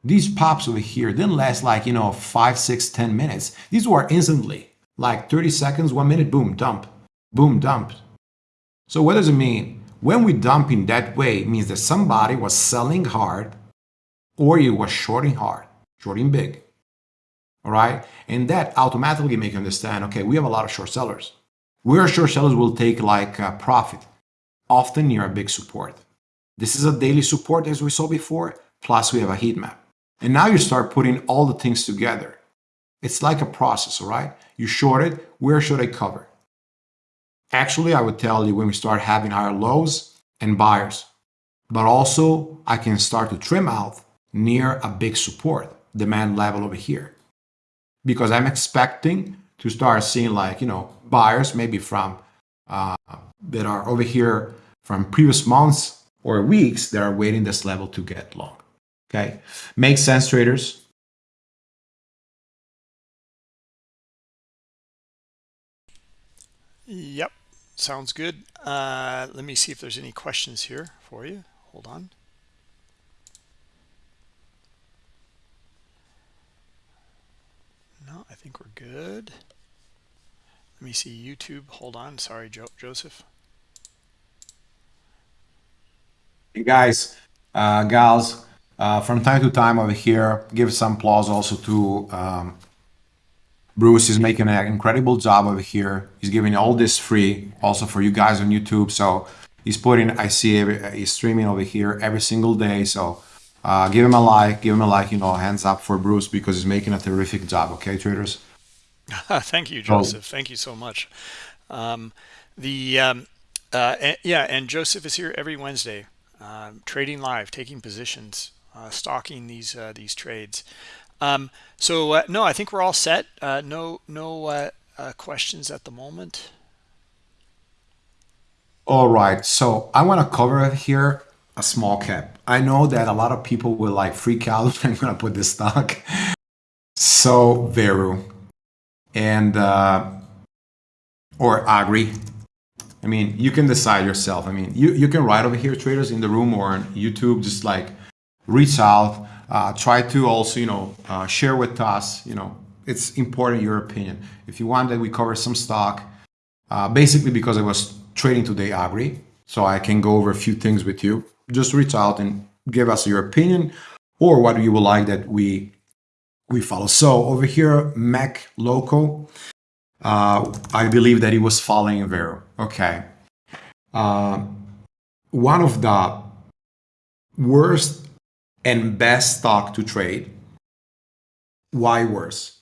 These pops over here didn't last like, you know, five, six, ten minutes. These were instantly, like 30 seconds, one minute, boom, dump, boom, dump. So what does it mean? When we dump in that way, it means that somebody was selling hard or you was shorting hard, shorting big. All right. And that automatically make you understand, okay, we have a lot of short sellers where short sellers will take like a profit, often near a big support. This is a daily support as we saw before, plus we have a heat map. And now you start putting all the things together. It's like a process, all right? You short it, where should I cover? Actually, I would tell you when we start having higher lows and buyers, but also I can start to trim out near a big support demand level over here because I'm expecting to start seeing like, you know, buyers maybe from uh, that are over here from previous months or weeks that are waiting this level to get long. Okay, makes sense, traders. Yep, sounds good. Uh, let me see if there's any questions here for you. Hold on. No, I think we're good. Let me see YouTube. Hold on. Sorry, jo Joseph. Hey guys, uh, gals, uh, from time to time over here, give some applause also to um, Bruce. is making an incredible job over here. He's giving all this free also for you guys on YouTube. So he's putting, I see every, he's streaming over here every single day. So uh, give him a like, give him a like, you know, hands up for Bruce because he's making a terrific job. Okay, traders? Thank you, Joseph. Oh. Thank you so much. Um, the um, uh, yeah, and Joseph is here every Wednesday, uh, trading live, taking positions, uh, stalking these uh, these trades. Um, so uh, no, I think we're all set. Uh, no no questions at the moment. All right, so I want to cover here a small cap. I know that a lot of people will like freak out. When I'm gonna put this stock. So Veru and uh, or Agri. I mean, you can decide yourself. I mean, you, you can write over here, traders in the room or on YouTube, just like reach out, uh, try to also, you know, uh, share with us, you know, it's important your opinion. If you want that we cover some stock, uh, basically because I was trading today Agri, so I can go over a few things with you. Just reach out and give us your opinion or what you would like that we we follow. So over here, Mac local, uh, I believe that he was following Veru. Okay. Uh, one of the worst and best stock to trade. Why worse?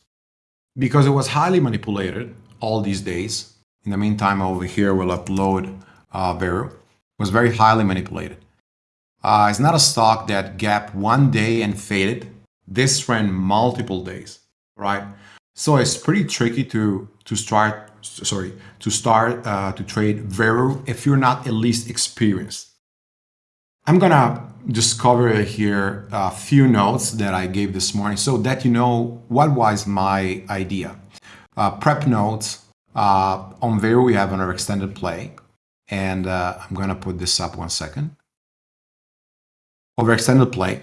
Because it was highly manipulated all these days. In the meantime, over here, we'll upload uh, Veru. It was very highly manipulated. Uh, it's not a stock that gap one day and faded this ran multiple days, right? So it's pretty tricky to to start sorry to start uh, to trade Veru if you're not at least experienced. I'm gonna just cover here a few notes that I gave this morning so that you know what was my idea. Uh, prep notes uh, on Veru we have another extended play and uh, I'm gonna put this up one second. Over extended play,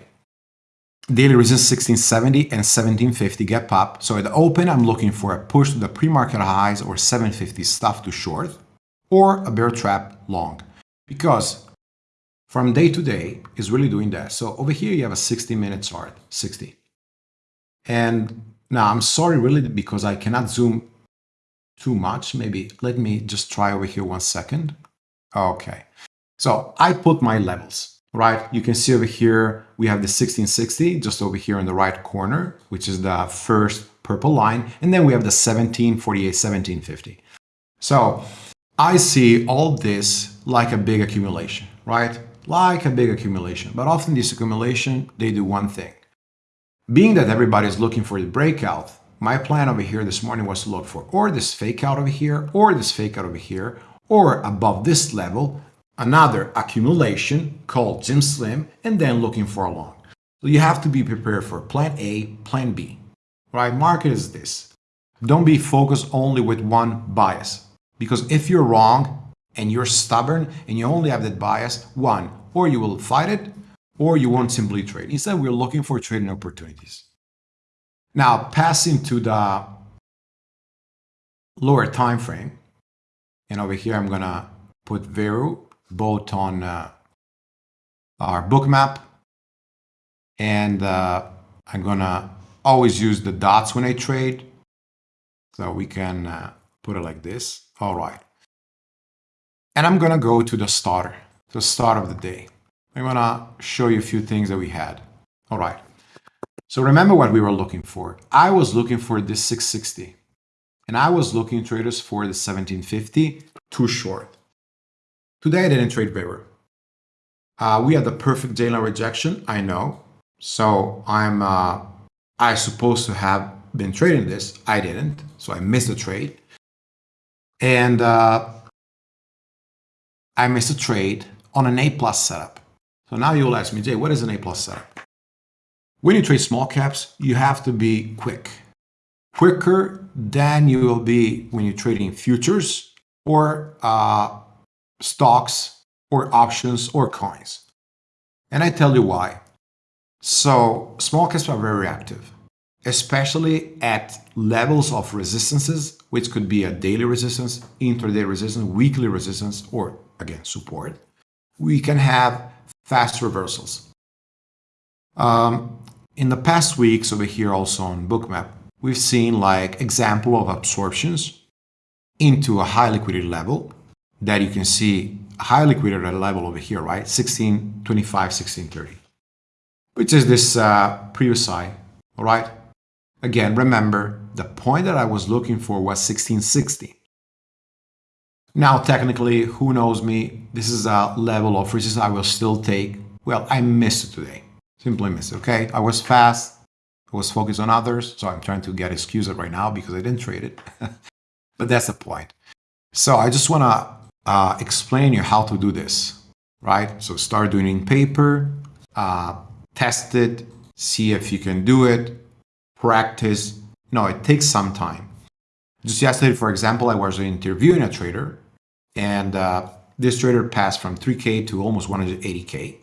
daily resistance 1670 and 1750 gap up. So at the open, I'm looking for a push to the pre-market highs or 750 stuff to short or a bear trap long because from day to day is really doing that. So over here, you have a 60 minute chart, 60. And now I'm sorry really because I cannot zoom too much. Maybe let me just try over here one second. Okay. So I put my levels right? You can see over here, we have the 1660 just over here in the right corner, which is the first purple line. And then we have the 1748, 1750. So I see all this like a big accumulation, right? Like a big accumulation. But often this accumulation, they do one thing. Being that everybody is looking for the breakout, my plan over here this morning was to look for or this fake out over here, or this fake out over here, or above this level, another accumulation called Jim Slim, and then looking for a long. So you have to be prepared for plan A, plan B, right? Market is this. Don't be focused only with one bias because if you're wrong and you're stubborn and you only have that bias, one, or you will fight it or you won't simply trade. Instead, we're looking for trading opportunities. Now, passing to the lower time frame, and over here I'm gonna put Veru both on uh, our Bookmap and uh, I'm gonna always use the dots when I trade. So we can uh, put it like this. All right. And I'm gonna go to the starter the start of the day. I'm gonna show you a few things that we had. All right. So remember what we were looking for. I was looking for this 660 and I was looking traders for the 1750 too short. Today I didn't trade river. Uh, we had the perfect dayline rejection, I know. So I'm uh, I supposed to have been trading this. I didn't, so I missed the trade. And uh, I missed a trade on an A plus setup. So now you'll ask me, Jay, what is an A plus setup? When you trade small caps, you have to be quick. Quicker than you will be when you're trading futures or uh, stocks or options or coins. And I tell you why. So small caps are very active, especially at levels of resistances, which could be a daily resistance, intraday resistance, weekly resistance, or again, support. We can have fast reversals. Um, in the past weeks over here also on Bookmap, we've seen like example of absorptions into a high liquidity level that you can see high liquidity level over here, right? 1625, 1630, which is this uh, previous high, all right? Again, remember, the point that I was looking for was 1660. Now, technically, who knows me? This is a level of resistance I will still take. Well, I missed it today. Simply missed it, okay? I was fast. I was focused on others. So I'm trying to get excuses right now because I didn't trade it. but that's the point. So I just want to uh, explain you how to do this, right? So start doing in paper, uh, test it, see if you can do it, practice. No, it takes some time. Just yesterday, for example, I was interviewing a trader and uh, this trader passed from 3K to almost 180K.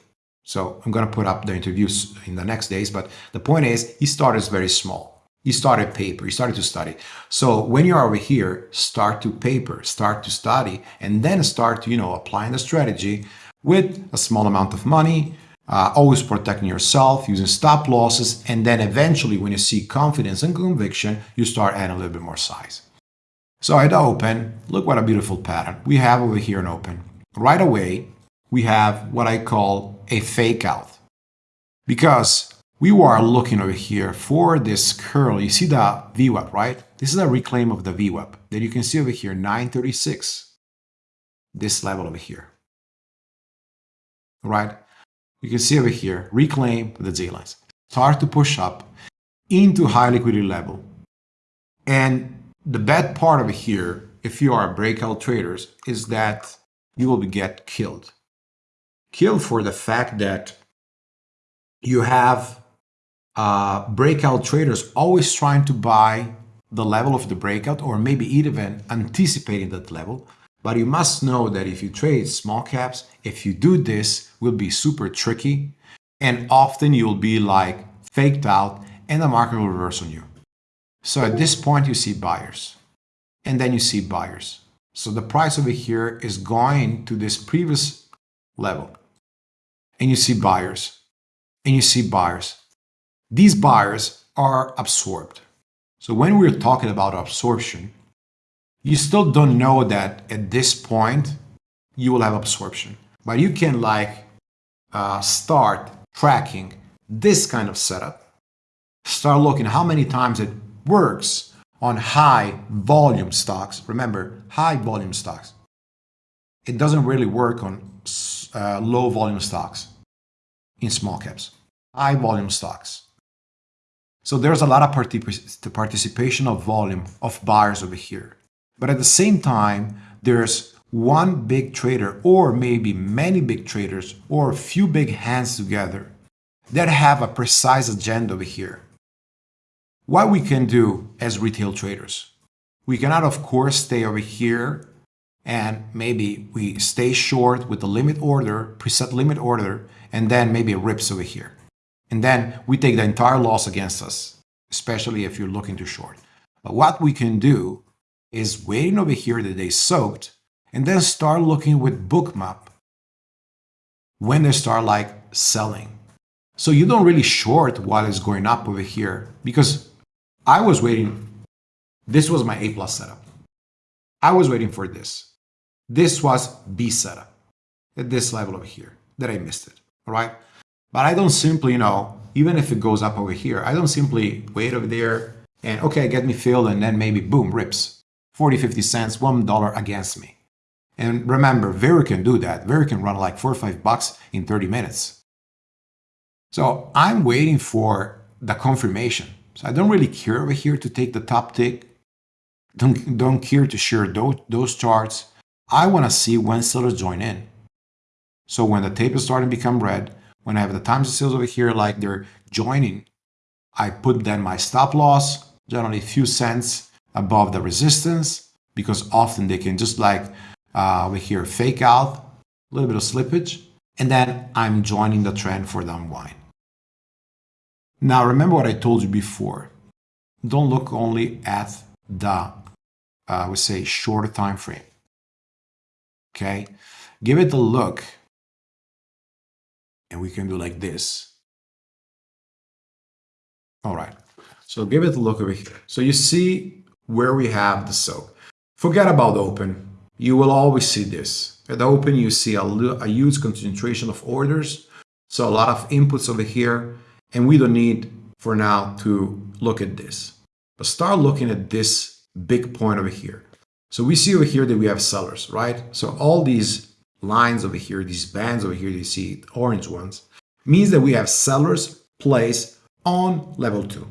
So I'm going to put up the interviews in the next days. But the point is, he started very small. He started paper. you started to study. So when you're over here, start to paper, start to study, and then start, you know, applying the strategy with a small amount of money, uh, always protecting yourself, using stop losses, and then eventually when you see confidence and conviction, you start adding a little bit more size. So at open, look what a beautiful pattern. We have over here an open. Right away, we have what I call a fake out. Because we were looking over here for this curl. You see the VWAP, right? This is a reclaim of the VWAP that you can see over here, 936. This level over here. Right? You can see over here, reclaim the Z lines. Start to push up into high liquidity level. And the bad part of it here, if you are breakout traders, is that you will get killed. Killed for the fact that you have uh, breakout traders always trying to buy the level of the breakout or maybe even anticipating that level. But you must know that if you trade small caps, if you do this, will be super tricky. And often you'll be like faked out and the market will reverse on you. So at this point, you see buyers and then you see buyers. So the price over here is going to this previous level and you see buyers and you see buyers. These buyers are absorbed. So when we're talking about absorption, you still don't know that at this point you will have absorption, but you can like uh, start tracking this kind of setup. Start looking how many times it works on high volume stocks. Remember, high volume stocks. It doesn't really work on uh, low volume stocks in small caps. High volume stocks. So there's a lot of particip participation of volume of buyers over here. But at the same time, there's one big trader or maybe many big traders or a few big hands together that have a precise agenda over here. What we can do as retail traders, we cannot of course stay over here and maybe we stay short with the limit order, preset limit order, and then maybe it rips over here. And then we take the entire loss against us, especially if you're looking to short. But what we can do is waiting over here that they soaked and then start looking with Bookmap when they start like selling. So you don't really short while it's going up over here because I was waiting. This was my A plus setup. I was waiting for this. This was B setup at this level over here that I missed it. All right. But I don't simply, you know, even if it goes up over here, I don't simply wait over there and okay, get me filled and then maybe boom, rips 40, 50 cents, $1 against me. And remember, Veru can do that. Veru can run like four or five bucks in 30 minutes. So I'm waiting for the confirmation. So I don't really care over here to take the top tick. Don't, don't care to share those, those charts. I want to see when sellers join in. So when the tape is starting to become red, when I have the times of sales over here like they're joining, I put then my stop loss, generally a few cents above the resistance, because often they can just like uh, over here fake out, a little bit of slippage, and then I'm joining the trend for the unwind. Now remember what I told you before. Don't look only at the, uh, I would say, shorter time frame. Okay, give it a look and we can do like this. All right, so give it a look over here. So you see where we have the soak. Forget about open. You will always see this. At open, you see a, a huge concentration of orders. So a lot of inputs over here. And we don't need for now to look at this. But start looking at this big point over here. So we see over here that we have sellers, right? So all these lines over here, these bands over here, you see orange ones, means that we have sellers placed on level two.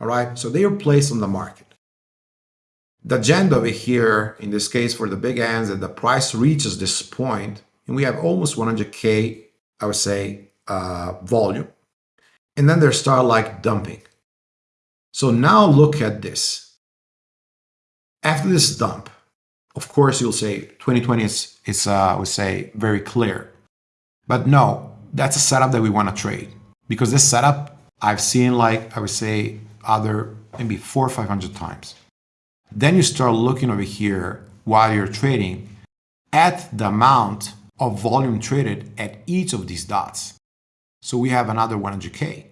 All right, so they are placed on the market. The agenda over here, in this case for the big ends, that the price reaches this point, and we have almost 100K, I would say, uh, volume. And then they start like dumping. So now look at this. After this dump, of course, you'll say 2020 is, is uh, would say, very clear. But no, that's a setup that we want to trade. Because this setup, I've seen like, I would say, other maybe four or 500 times. Then you start looking over here while you're trading at the amount of volume traded at each of these dots. So we have another 100K.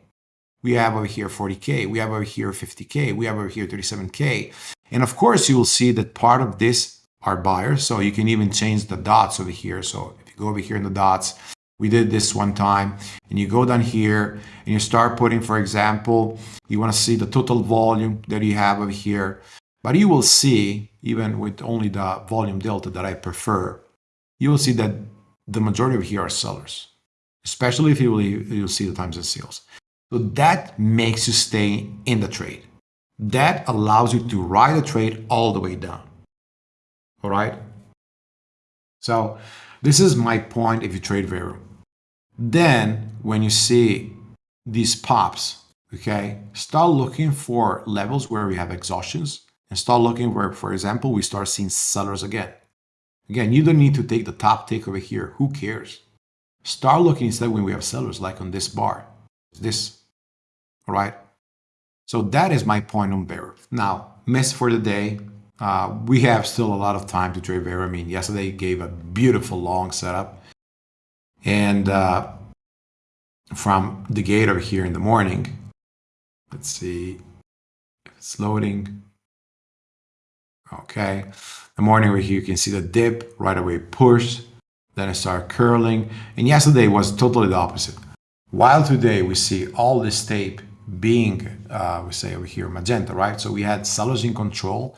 We have over here 40K. We have over here 50K. We have over here 37K. And of course, you will see that part of this are buyers. So you can even change the dots over here. So if you go over here in the dots, we did this one time and you go down here and you start putting, for example, you want to see the total volume that you have over here. But you will see, even with only the volume delta that I prefer, you will see that the majority of here are sellers, especially if you will you'll see the times of sales. So that makes you stay in the trade. That allows you to ride the trade all the way down. All right. So this is my point if you trade Veru. Then when you see these pops, okay, start looking for levels where we have exhaustions and start looking where, for example, we start seeing sellers again. Again, you don't need to take the top tick over here. Who cares? Start looking instead when we have sellers, like on this bar, this, all right? So that is my point on Veru. Now, miss for the day, uh, we have still a lot of time to trade Veru. I mean, yesterday gave a beautiful long setup. And uh, from the gate over here in the morning, let's see if it's loading. Okay. The morning over here, you can see the dip right away push, then it start curling. And yesterday was totally the opposite. While today we see all this tape being, uh, we say over here, magenta, right? So we had sellers in control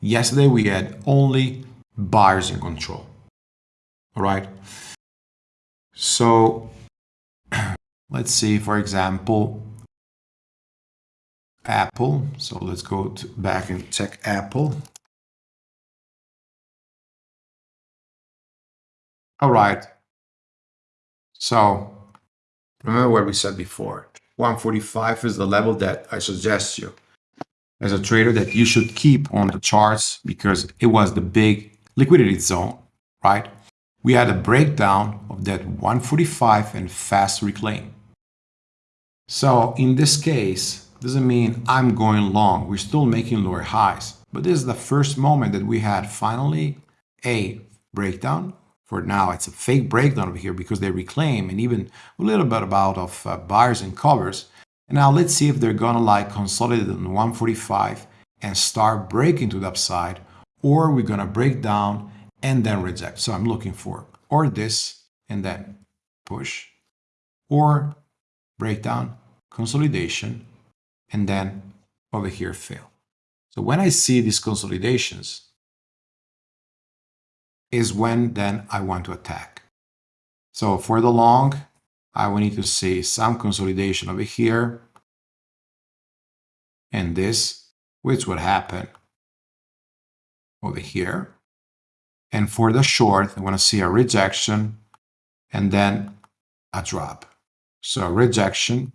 Yesterday we had only buyers in control. All right. So let's see, for example, Apple. So let's go back and check Apple. All right. So remember what we said before. 145 is the level that I suggest you as a trader that you should keep on the charts because it was the big liquidity zone, right? We had a breakdown of that 145 and fast reclaim. So in this case, doesn't mean I'm going long. We're still making lower highs. But this is the first moment that we had finally a breakdown. For now, it's a fake breakdown over here because they reclaim and even a little bit about of uh, buyers and covers. And now let's see if they're gonna like consolidate on 145 and start breaking to the upside, or we're gonna break down and then reject. So I'm looking for or this and then push, or breakdown, consolidation, and then over here fail. So when I see these consolidations, is when then I want to attack. So for the long, I will need to see some consolidation over here, and this, which would happen over here. And for the short, I want to see a rejection and then a drop. So rejection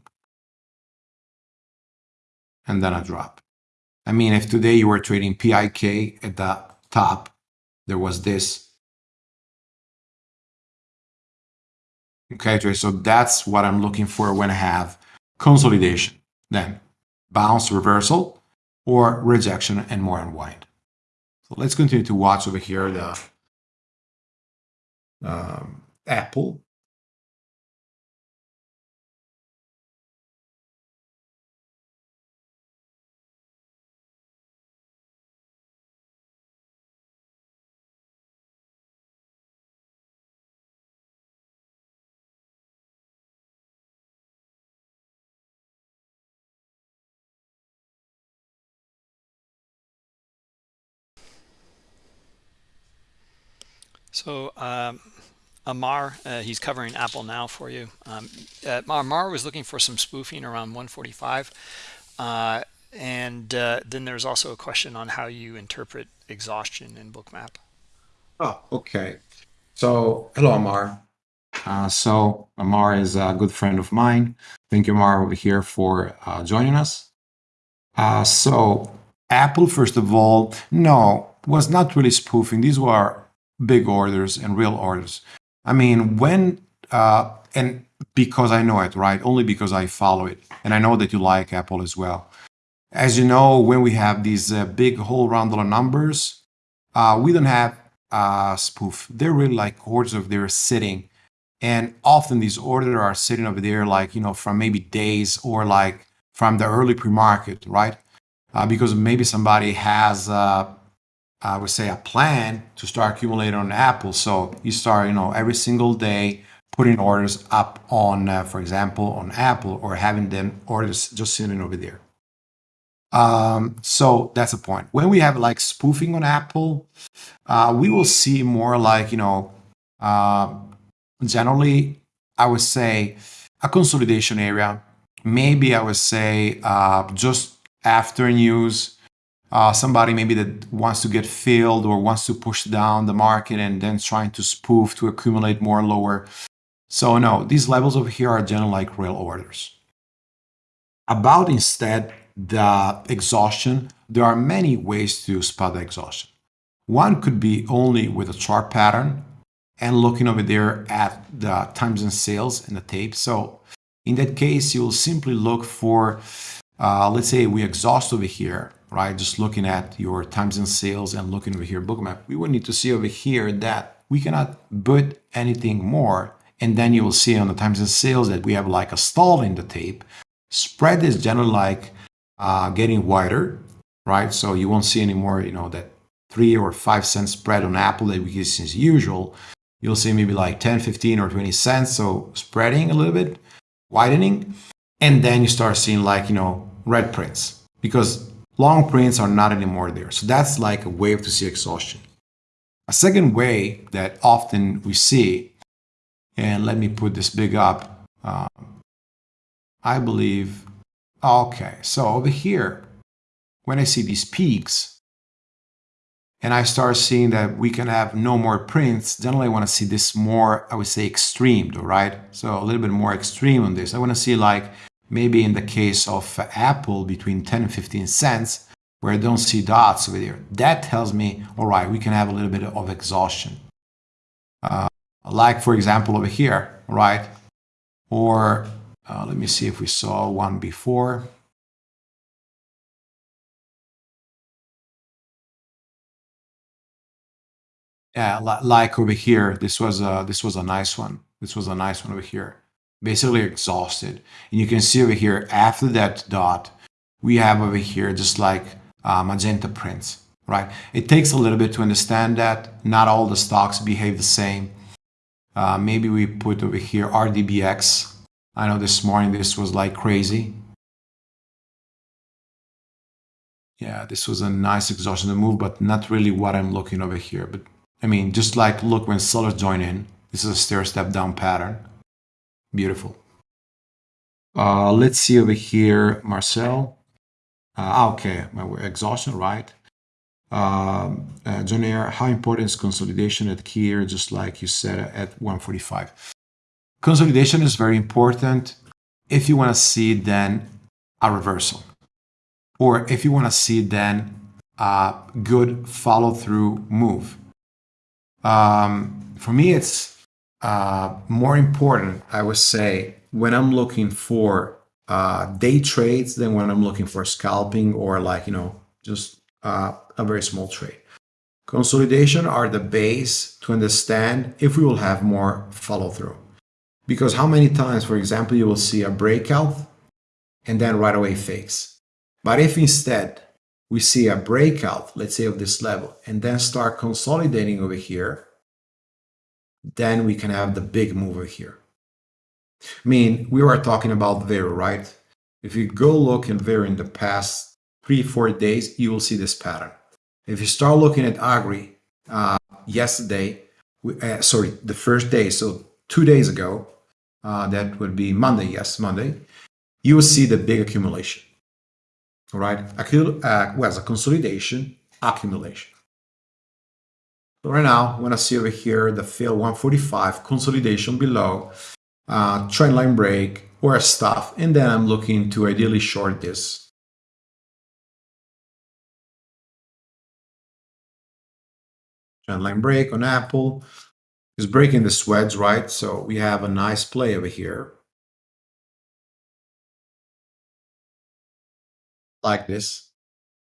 and then a drop. I mean, if today you were trading PIK at the top, there was this. Okay, so that's what I'm looking for when I have consolidation. Then bounce reversal or rejection and more unwind. So let's continue to watch over here the um, Apple. So um, Amar, uh, he's covering Apple now for you. Um, uh, Amar was looking for some spoofing around 145. Uh, and uh, then there's also a question on how you interpret exhaustion in Bookmap. Oh, okay. So, hello, Amar. Uh, so, Amar is a good friend of mine. Thank you, Amar, over here for uh, joining us. so, Apple, first of all, no, was not really spoofing. These were big orders and real orders. I mean, when, uh, and because I know it, right? Only because I follow it. And I know that you like Apple as well. As you know, when we have these uh, big whole round dollar numbers, uh, we don't have uh, spoof. They're really like orders of they're sitting. And often these orders are sitting over there like, you know, from maybe days or like from the early pre-market, right? Uh, because maybe somebody has uh, I would say a plan to start accumulating on Apple. So you start, you know, every single day putting orders up on, uh, for example, on Apple or having them orders just sitting over there. Um, so that's the point. When we have like spoofing on Apple, uh, we will see more like, you know, uh, generally, I would say a consolidation area. Maybe I would say uh, just after news, uh, somebody maybe that wants to get filled or wants to push down the market and then trying to spoof to accumulate more lower. So no, these levels over here are generally like real orders. About instead the exhaustion, there are many ways to spot the exhaustion. One could be only with a chart pattern and looking over there at the times and sales in the tape. So in that case, you'll simply look for, uh, let's say we exhaust over here right? Just looking at your times and sales and looking over here Bookmap, we would need to see over here that we cannot put anything more. And then you will see on the times and sales that we have like a stall in the tape. Spread is generally like uh, getting wider, right? So you won't see anymore, you know, that three or five cent spread on Apple that we see as usual. You'll see maybe like 10, 15 or 20 cents. So spreading a little bit, widening. And then you start seeing like, you know, red prints because long prints are not anymore there. So that's like a way to see exhaustion. A second way that often we see, and let me put this big up, um, I believe, okay, so over here, when I see these peaks, and I start seeing that we can have no more prints, generally I want to see this more, I would say extreme, right? So a little bit more extreme on this. I want to see like maybe in the case of Apple between 10 and 15 cents, where I don't see dots over there. That tells me, all right, we can have a little bit of exhaustion. Uh, like, for example, over here, right? Or uh, let me see if we saw one before. Yeah, like over here, this was a, this was a nice one. This was a nice one over here basically exhausted. And you can see over here, after that dot, we have over here just like uh, magenta prints, right? It takes a little bit to understand that. Not all the stocks behave the same. Uh, maybe we put over here RDBX I know this morning this was like crazy. Yeah, this was a nice exhaustion move, but not really what I'm looking over here. But I mean, just like look when sellers join in, this is a stair step down pattern. Beautiful. Uh, let's see over here, Marcel. Uh, okay, my exhaustion, right? Um, uh, John Air, how important is consolidation at here, just like you said at 145? Consolidation is very important if you want to see then a reversal or if you want to see then a good follow through move. Um, for me, it's uh, more important, I would say, when I'm looking for uh, day trades than when I'm looking for scalping or like, you know, just uh, a very small trade. Consolidation are the base to understand if we will have more follow through. Because how many times, for example, you will see a breakout and then right away fakes. But if instead we see a breakout, let's say of this level, and then start consolidating over here, then we can have the big move over here. I mean, we were talking about Veru, right? If you go look in Veru in the past three, four days, you will see this pattern. If you start looking at Agri uh, yesterday, uh, sorry, the first day, so two days ago, uh, that would be Monday, yes, Monday, you will see the big accumulation. All right, Accul uh, well, a consolidation, accumulation. So right now, when I see over here the fill 145, consolidation below, uh, trendline break, or stuff, and then I'm looking to ideally short this trendline break on Apple is breaking the sweats, right? So we have a nice play over here. Like this.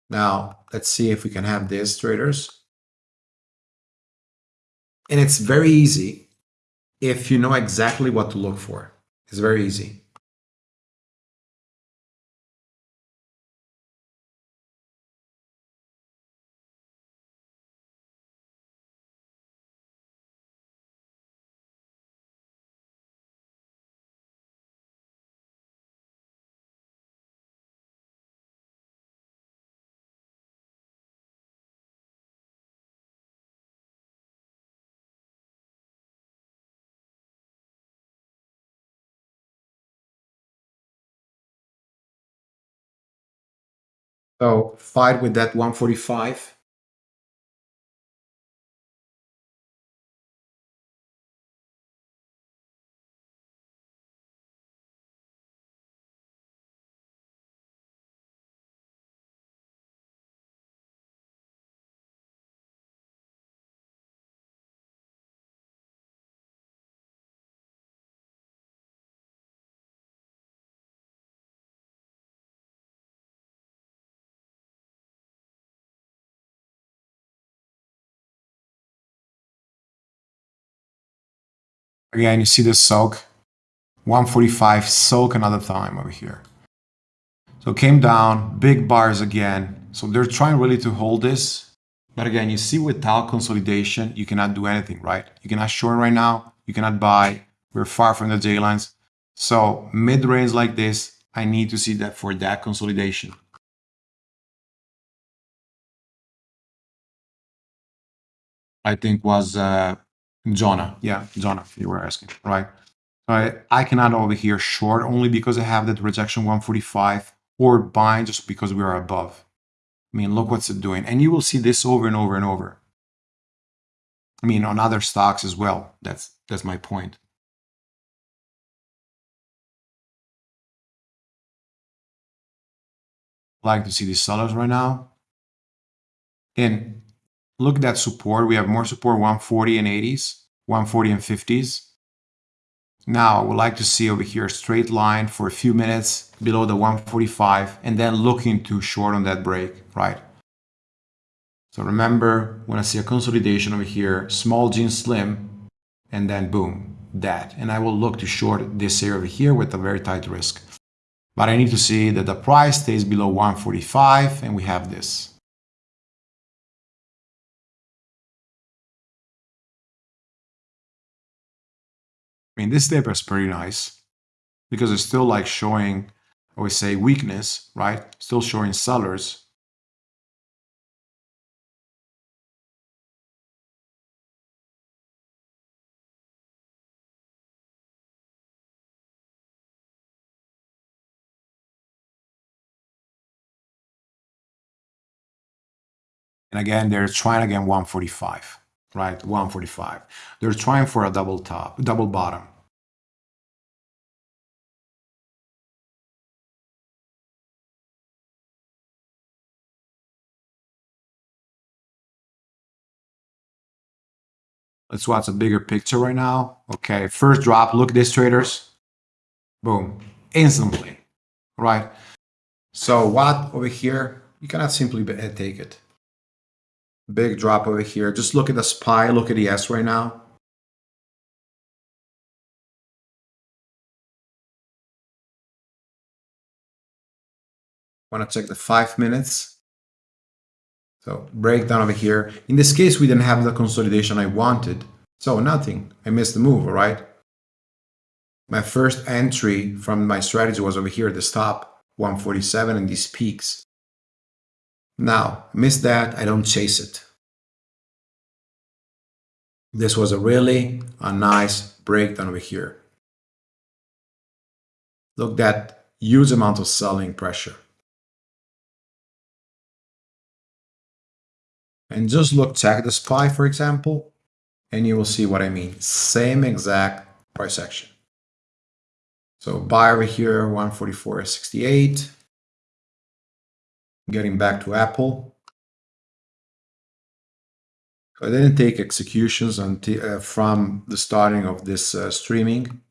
Now, let's see if we can have this, traders. And it's very easy if you know exactly what to look for. It's very easy. So fight with that 145. Again, you see the soak. 145 soak another time over here. So came down, big bars again. So they're trying really to hold this. But again, you see without consolidation, you cannot do anything, right? You cannot short right now. You cannot buy. We're far from the J lines. So mid range like this, I need to see that for that consolidation. I think was uh, Jonah. Yeah, Jonah, you were asking, right? I, I cannot over here short only because I have that rejection 145 or bind just because we are above. I mean, look what's it doing. And you will see this over and over and over. I mean, on other stocks as well. That's that's my point. like to see these sellers right now. And look at that support. We have more support 140 and 80s, 140 and 50s. Now, I would like to see over here a straight line for a few minutes below the 145 and then looking to short on that break, right? So remember, when I see a consolidation over here, small jean slim, and then boom, that. And I will look to short this area over here with a very tight risk. But I need to see that the price stays below 145 and we have this. I mean, this dip is pretty nice. because it's still like showing, I always say weakness, right? Still showing sellers. And again, they're trying again 145, right? 145. They're trying for a double top, double bottom. Let's watch a bigger picture right now. Okay, first drop, look at this traders. Boom, instantly, right? So what over here, you cannot simply uh, take it. Big drop over here. Just look at the SPY, look at the S right now. Want to check the five minutes. So breakdown over here. In this case, we didn't have the consolidation I wanted. So nothing. I missed the move, all right? My first entry from my strategy was over here at the stop, 147 and these peaks. Now, miss that, I don't chase it. This was a really a nice breakdown over here. Look that huge amount of selling pressure. And just look, check the SPY, for example, and you will see what I mean. Same exact price action. So buy over here, 144.68. Getting back to Apple. So I didn't take executions until, uh, from the starting of this uh, streaming.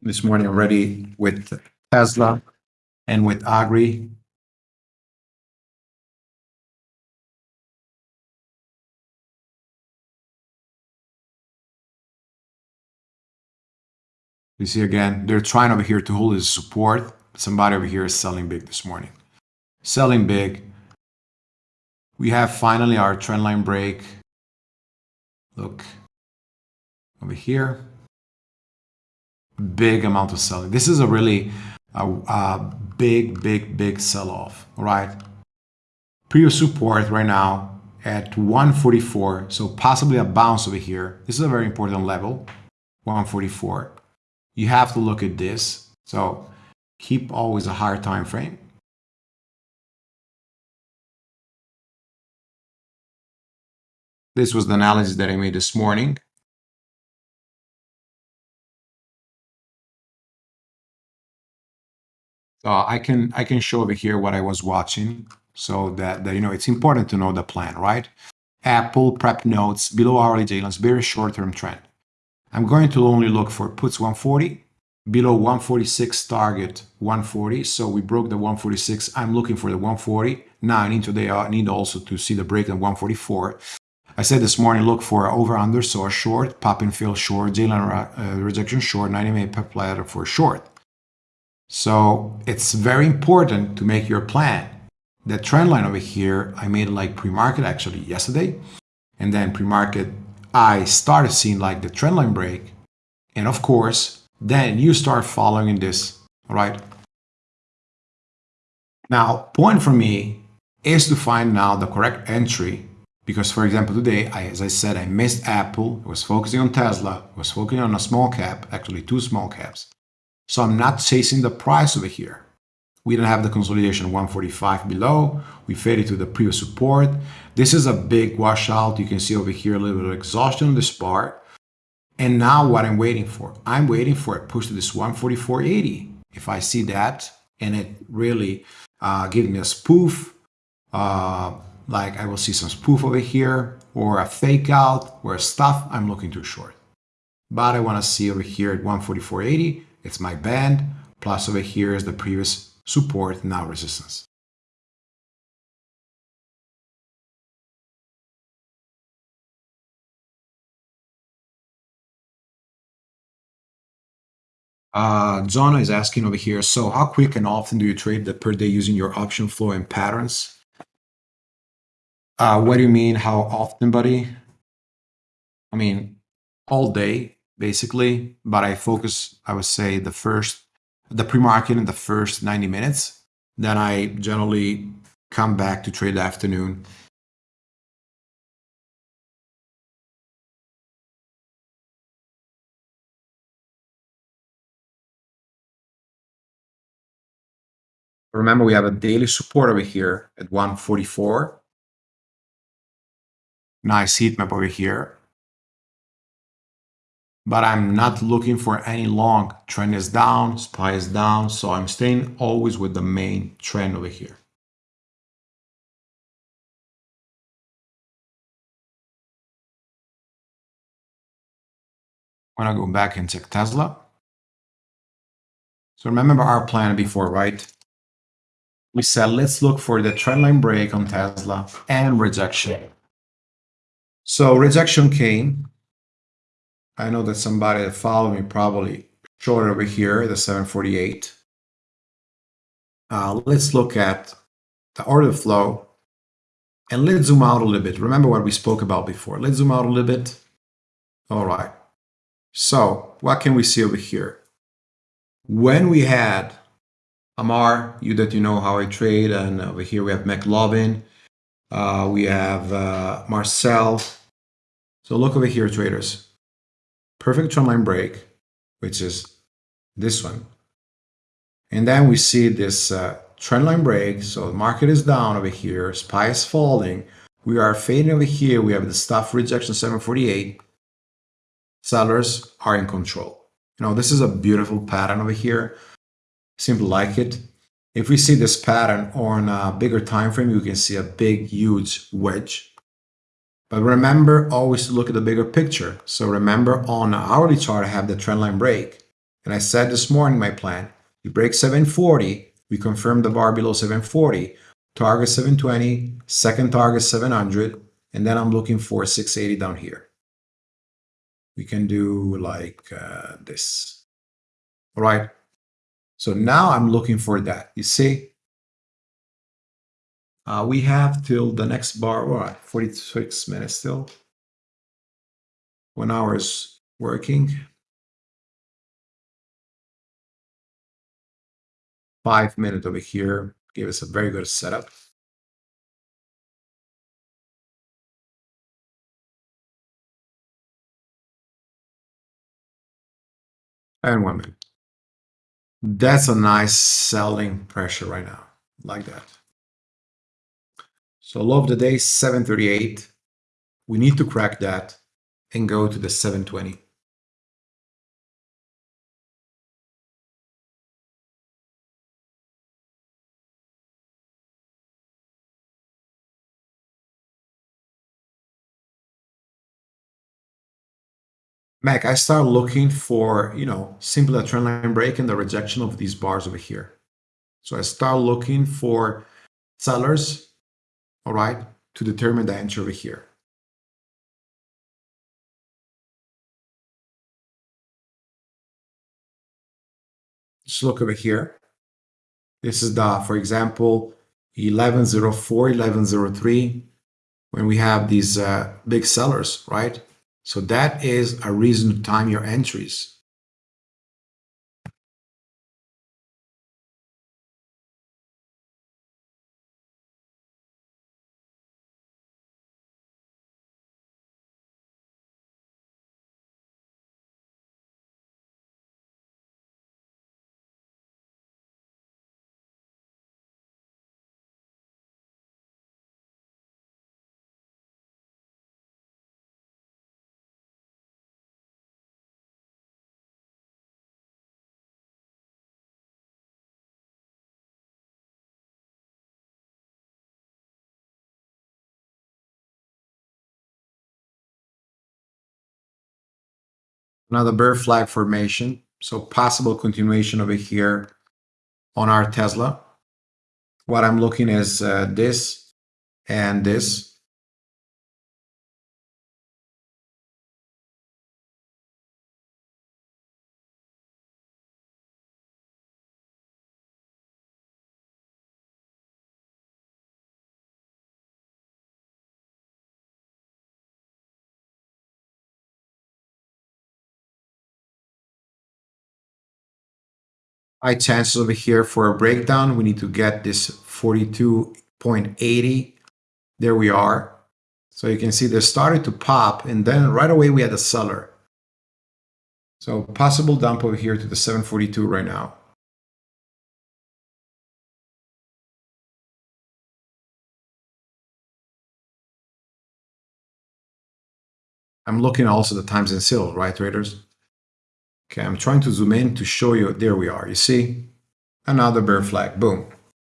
This morning already with Tesla and with Agri. You see again, they're trying over here to hold his support. Somebody over here is selling big this morning. Selling big. We have finally our trendline break. Look over here. Big amount of selling. This is a really a, a big, big, big sell-off, right? Previous support right now at 144, so possibly a bounce over here. This is a very important level, 144. You have to look at this, so keep always a higher time frame. This was the analysis that I made this morning. So I can I can show over here what I was watching so that, that you know it's important to know the plan, right? Apple prep notes below hourly lines, very short-term trend. I'm going to only look for puts 140 below 146 target 140 so we broke the 146 i'm looking for the 140 now i need to I need also to see the break at 144 i said this morning look for over under so a short pop and fill short j line uh, rejection short 90 minute pep ladder for short so it's very important to make your plan. The trend line over here, I made like pre-market actually yesterday. And then pre-market, I started seeing like the trend line break. And of course, then you start following this, all right? Now, point for me is to find now the correct entry because for example today I, as i said i missed apple I was focusing on tesla I was focusing on a small cap actually two small caps so I'm not chasing the price over here. We don't have the consolidation 145 below. We faded to the previous support. This is a big washout. You can see over here a little bit of exhaustion on this part. And now what I'm waiting for? I'm waiting for a push to this 144.80. If I see that and it really uh, gives me a spoof, uh, like I will see some spoof over here or a fake out or stuff, I'm looking too short. But I want to see over here at 144.80 it's my band, plus over here is the previous support, now resistance. Uh, Zona is asking over here, so how quick and often do you trade the per day using your option flow and patterns? Uh, what do you mean, how often, buddy? I mean, all day basically, but I focus, I would say, the first, the pre-market in the first 90 minutes. Then I generally come back to trade the afternoon. Remember, we have a daily support over here at 144. Nice heat map over here but I'm not looking for any long. Trend is down, SPY is down, so I'm staying always with the main trend over here. When I go back and check Tesla. So remember our plan before, right? We said, let's look for the trendline break on Tesla and rejection. So rejection came, I know that somebody that followed me probably short over here, the 748. Uh, let's look at the order flow and let's zoom out a little bit. Remember what we spoke about before. Let's zoom out a little bit. All right. So what can we see over here? When we had Amar, you that you know how I trade, and over here we have McLovin, uh, we have uh, Marcel. So look over here, traders perfect trendline break, which is this one. And then we see this uh, trendline break. So the market is down over here. SPY is falling. We are fading over here. We have the stop rejection 748. Sellers are in control. You know, this is a beautiful pattern over here. Simply like it. If we see this pattern on a bigger time frame, you can see a big, huge wedge but remember always to look at the bigger picture. So remember on the hourly chart, I have the trendline break. And I said this morning my plan, we break 740, we confirm the bar below 740, target 720, second target 700, and then I'm looking for 680 down here. We can do like uh, this. All right. So now I'm looking for that. You see, uh, we have till the next bar, what, 46 minutes still. One hour is working. Five minutes over here gave us a very good setup. And one minute. That's a nice selling pressure right now, like that. So low of the day, 738. We need to crack that and go to the 720. Mac, I start looking for, you know, simply a trendline break and the rejection of these bars over here. So I start looking for sellers all right, to determine the entry over here. Just look over here. This is the, for example, 1104, 1103, when we have these uh, big sellers, right? So that is a reason to time your entries. Another bear flag formation. So possible continuation over here on our Tesla. What I'm looking is uh, this and this. High chances over here for a breakdown. We need to get this 42.80. There we are. So you can see they started to pop and then right away we had a seller. So possible dump over here to the 742 right now. I'm looking also the times and sales, right, traders? Okay, I'm trying to zoom in to show you. There we are. You see? Another bear flag. Boom.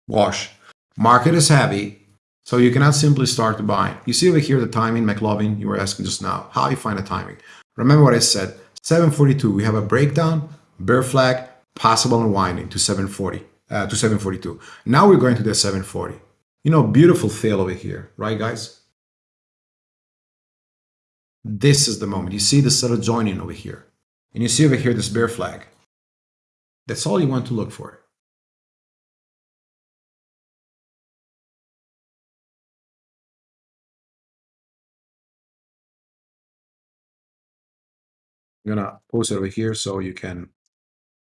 Wash. Market is heavy, so you cannot simply start to buy. You see over here the timing, McLovin, you were asking just now. How you find the timing? Remember what I said. 742, we have a breakdown, bear flag, possible unwinding to 740, uh, to 742. Now we're going to the 740. You know, beautiful fail over here, right, guys? This is the moment. You see the seller joining over here. And you see over here this bear flag. That's all you want to look for. I'm gonna post it over here so you can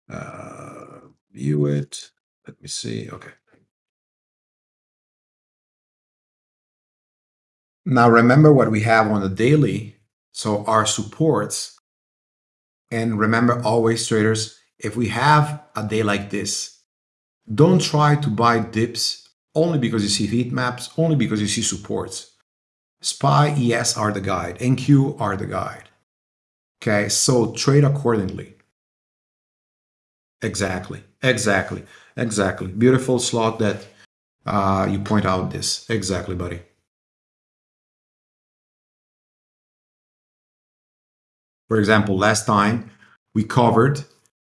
uh, view it. Let me see. Okay. Now remember what we have on the daily. So our supports. And remember always traders, if we have a day like this, don't try to buy dips only because you see heat maps, only because you see supports. SPY, ES are the guide, NQ are the guide. Okay, so trade accordingly. Exactly, exactly, exactly. Beautiful slot that uh, you point out this. Exactly, buddy. For example, last time we covered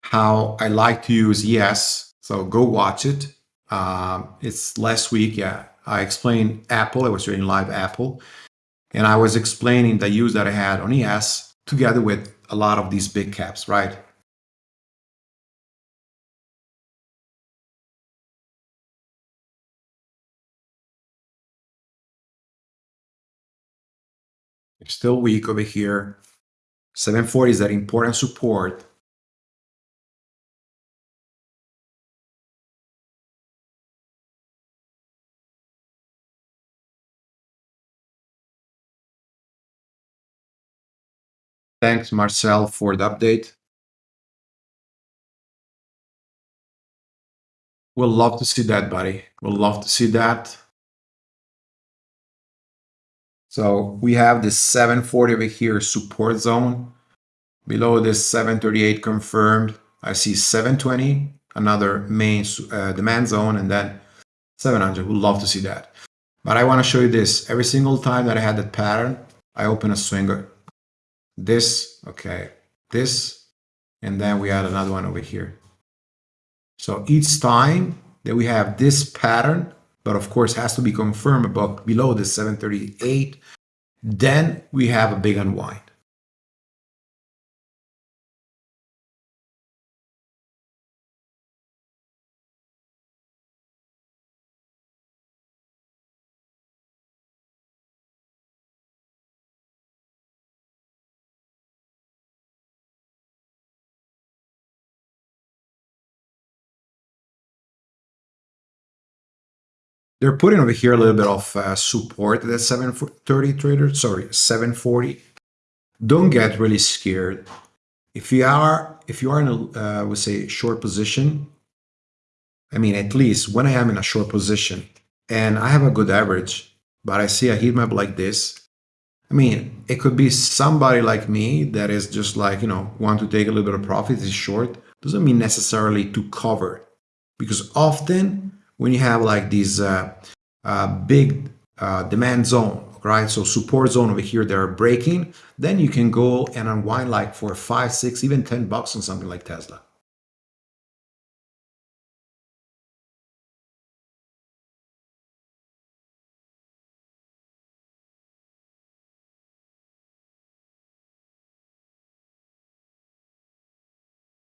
how I like to use ES. So go watch it. Um, it's last week. Yeah, I explained Apple. I was doing live Apple. And I was explaining the use that I had on ES together with a lot of these big caps, right? It's still weak over here. 740 is that important support. Thanks, Marcel, for the update. We'll love to see that, buddy. We'll love to see that. So we have this 740 over here support zone. Below this 738 confirmed. I see 720, another main uh, demand zone, and then 700. We'd love to see that. But I want to show you this. Every single time that I had that pattern, I open a swinger this, okay, this, and then we add another one over here. So each time that we have this pattern, but of course has to be confirmed above below the 738, then we have a big unwind. They're putting over here a little bit of uh, support at 730 trader, sorry, 740. Don't get really scared. If you are, if you are in a, uh, we say short position, I mean, at least when I am in a short position and I have a good average, but I see a heat map like this, I mean, it could be somebody like me that is just like, you know, want to take a little bit of profit, is short. Doesn't mean necessarily to cover because often when you have like these uh, uh, big uh, demand zone, right? So support zone over here, they're breaking, then you can go and unwind like for five, six, even 10 bucks on something like Tesla.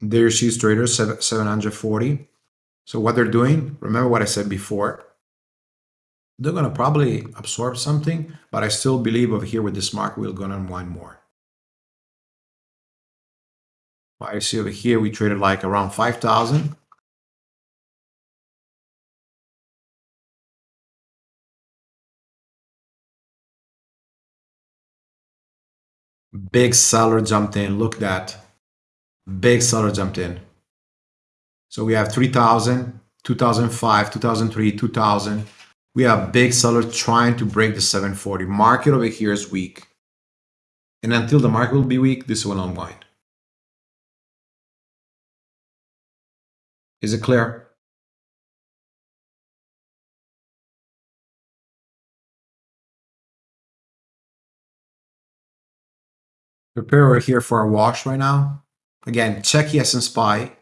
There she's trader 740. So what they're doing, remember what I said before, they're going to probably absorb something, but I still believe over here with this market, we're going to unwind more. Well, I see over here, we traded like around 5,000. Big seller jumped in. Look at that. Big seller jumped in. So we have 3000, 2005, 2003, 2000. We have big sellers trying to break the 740. Market over here is weak. And until the market will be weak, this will unwind. Is it clear? Prepare over here for a wash right now. Again, check ES and SPY.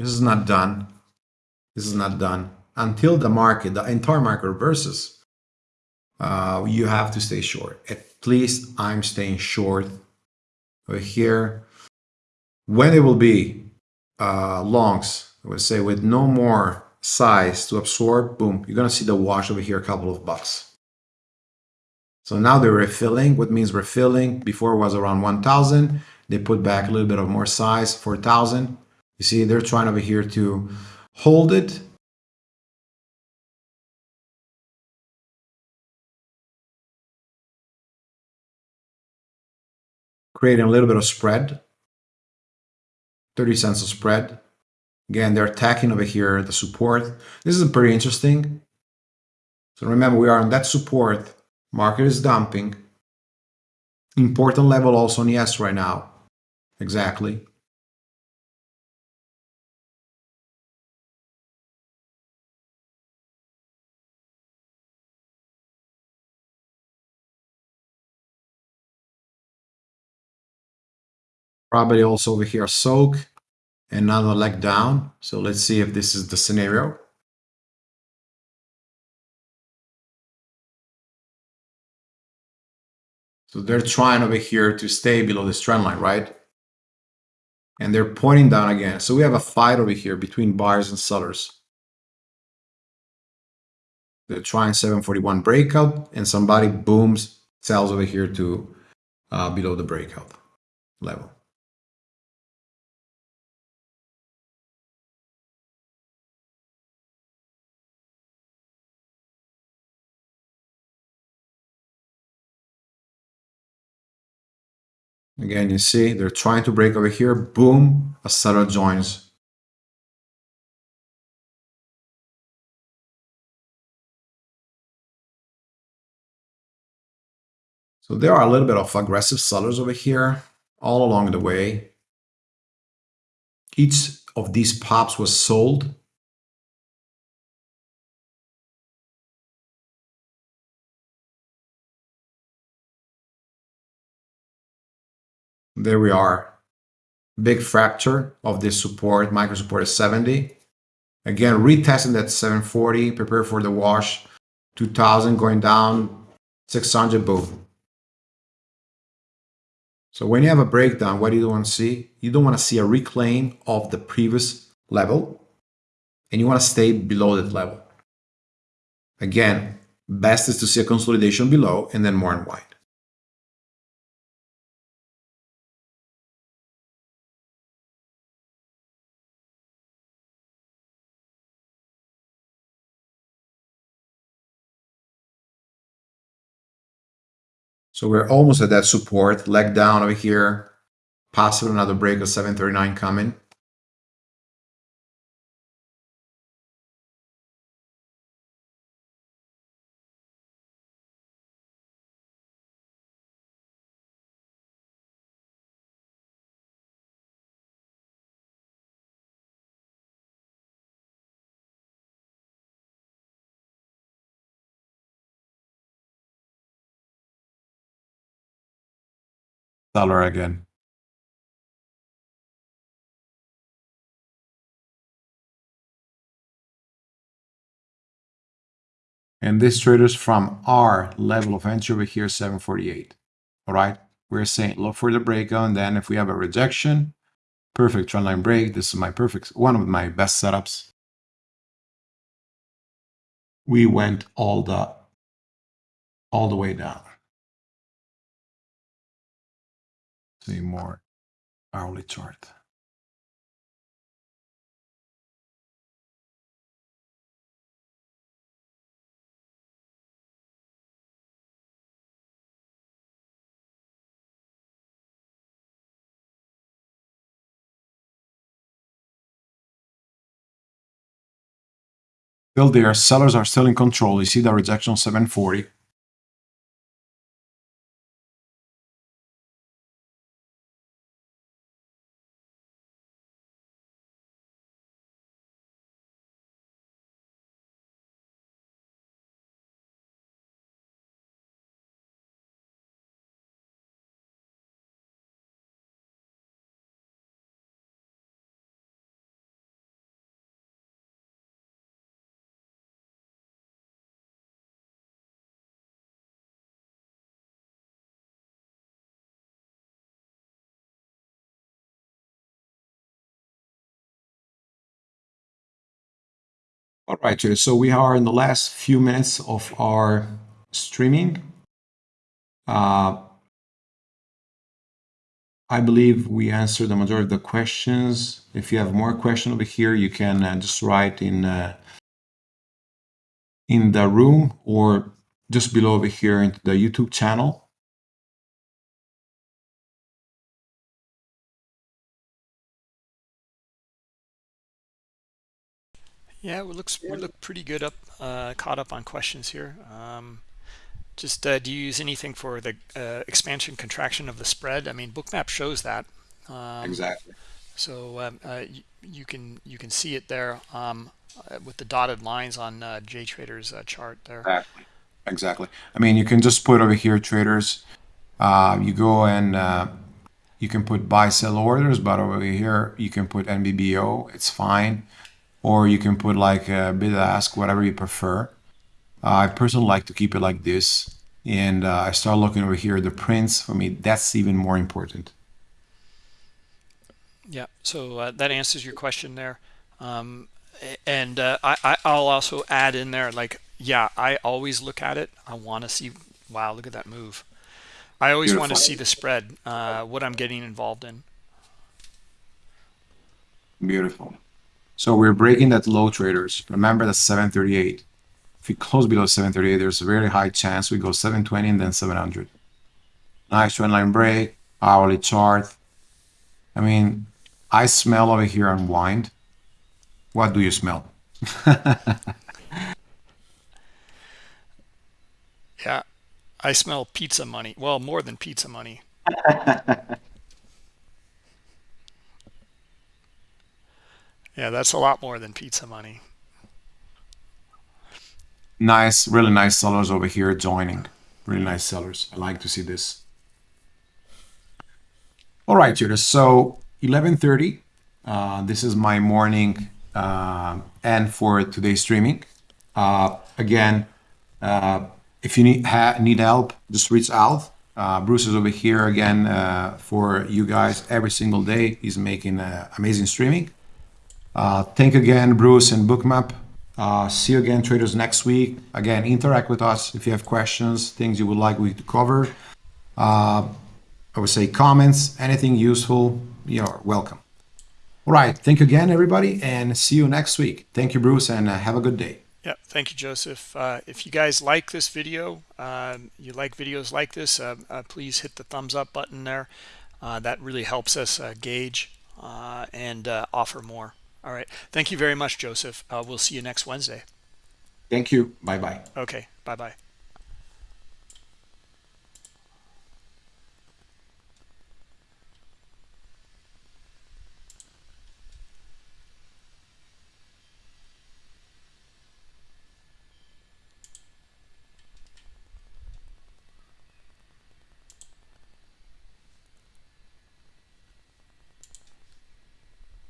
This is not done. This is not done. Until the market, the entire market reverses, uh, you have to stay short. At least I'm staying short over here. When it will be uh, longs, I would say with no more size to absorb, boom, you're gonna see the wash over here, a couple of bucks. So now they're refilling. What means refilling? Before was around 1,000. They put back a little bit of more size, 4,000. You see, they're trying over here to hold it. Creating a little bit of spread. 30 cents of spread. Again, they're attacking over here the support. This is pretty interesting. So remember, we are on that support. Market is dumping. Important level also on ES right now. Exactly. Probably also over here soak and another leg down. So let's see if this is the scenario. So they're trying over here to stay below this trend line, right? And they're pointing down again. So we have a fight over here between buyers and sellers. They're trying 741 breakout and somebody booms, sells over here to uh, below the breakout level. Again, you see they're trying to break over here. Boom, a seller joins. So there are a little bit of aggressive sellers over here all along the way. Each of these pops was sold There we are. Big fracture of this support. Micro support is 70. Again, retesting that 740. Prepare for the wash. 2000 going down. 600, boom. So when you have a breakdown, what do you want to see? You don't want to see a reclaim of the previous level. And you want to stay below that level. Again, best is to see a consolidation below and then more and unwind. So we're almost at that support, leg down over here, possible another break of 739 coming. Again. And this traders from our level of entry over here, 748. All right. We're saying look for the breakout. And then if we have a rejection, perfect trendline break. This is my perfect, one of my best setups. We went all the, all the way down. more hourly chart. Still there, sellers are still in control. You see the rejection 740. Right, so we are in the last few minutes of our streaming. Uh, I believe we answered the majority of the questions. If you have more questions over here, you can uh, just write in uh, in the room or just below over here into the YouTube channel. Yeah, we looks we look pretty good up, uh, caught up on questions here. Um, just uh, do you use anything for the uh, expansion contraction of the spread? I mean, Bookmap shows that. Um, exactly. So um, uh, you, you, can you can see it there um, uh, with the dotted lines on uh, JTrader's chart there. Exactly. Exactly. I mean, you can just put over here traders. you go and you can put buy sell orders, but over here you can put NBBO. It's fine or you can put like a bid ask, whatever you prefer. Uh, I personally like to keep it like this. And uh, I start looking over here, the prints, for me, that's even more important. Yeah, so uh, that answers your question there. Um, and uh, I, I'll also add in there, like, yeah, I always look at it. I want to see, wow, look at that move. I always want to see the spread, uh, what I'm getting involved in. Beautiful. So we're breaking that low traders. Remember that 738. If we close below 738, there's a very high chance we go 720 and then 700. Nice trend line break, hourly chart. I mean, I smell over here unwind. What do you smell? yeah, I smell pizza money. Well, more than pizza money. Yeah, that's a lot more than pizza money. Nice, really nice sellers over here joining. Really nice sellers. I like to see this. All right, traders. So 11:30. Uh, this is my morning uh, and for today's streaming. Uh, again, uh, if you need need help, just reach out. Uh, Bruce is over here again uh, for you guys every single day. He's making amazing streaming. Uh, thank you again, Bruce and Bookmap. Uh, see you again, traders, next week. Again, interact with us if you have questions, things you would like we to cover. Uh, I would say comments, anything useful, you're welcome. All right. Thank you again, everybody, and see you next week. Thank you, Bruce, and uh, have a good day. Yeah, thank you, Joseph. Uh, if you guys like this video, um, you like videos like this, uh, uh, please hit the thumbs up button there. Uh, that really helps us uh, gauge and offer more. All right. Thank you very much, Joseph. Uh, we'll see you next Wednesday. Thank you. Bye-bye. Okay. Bye-bye.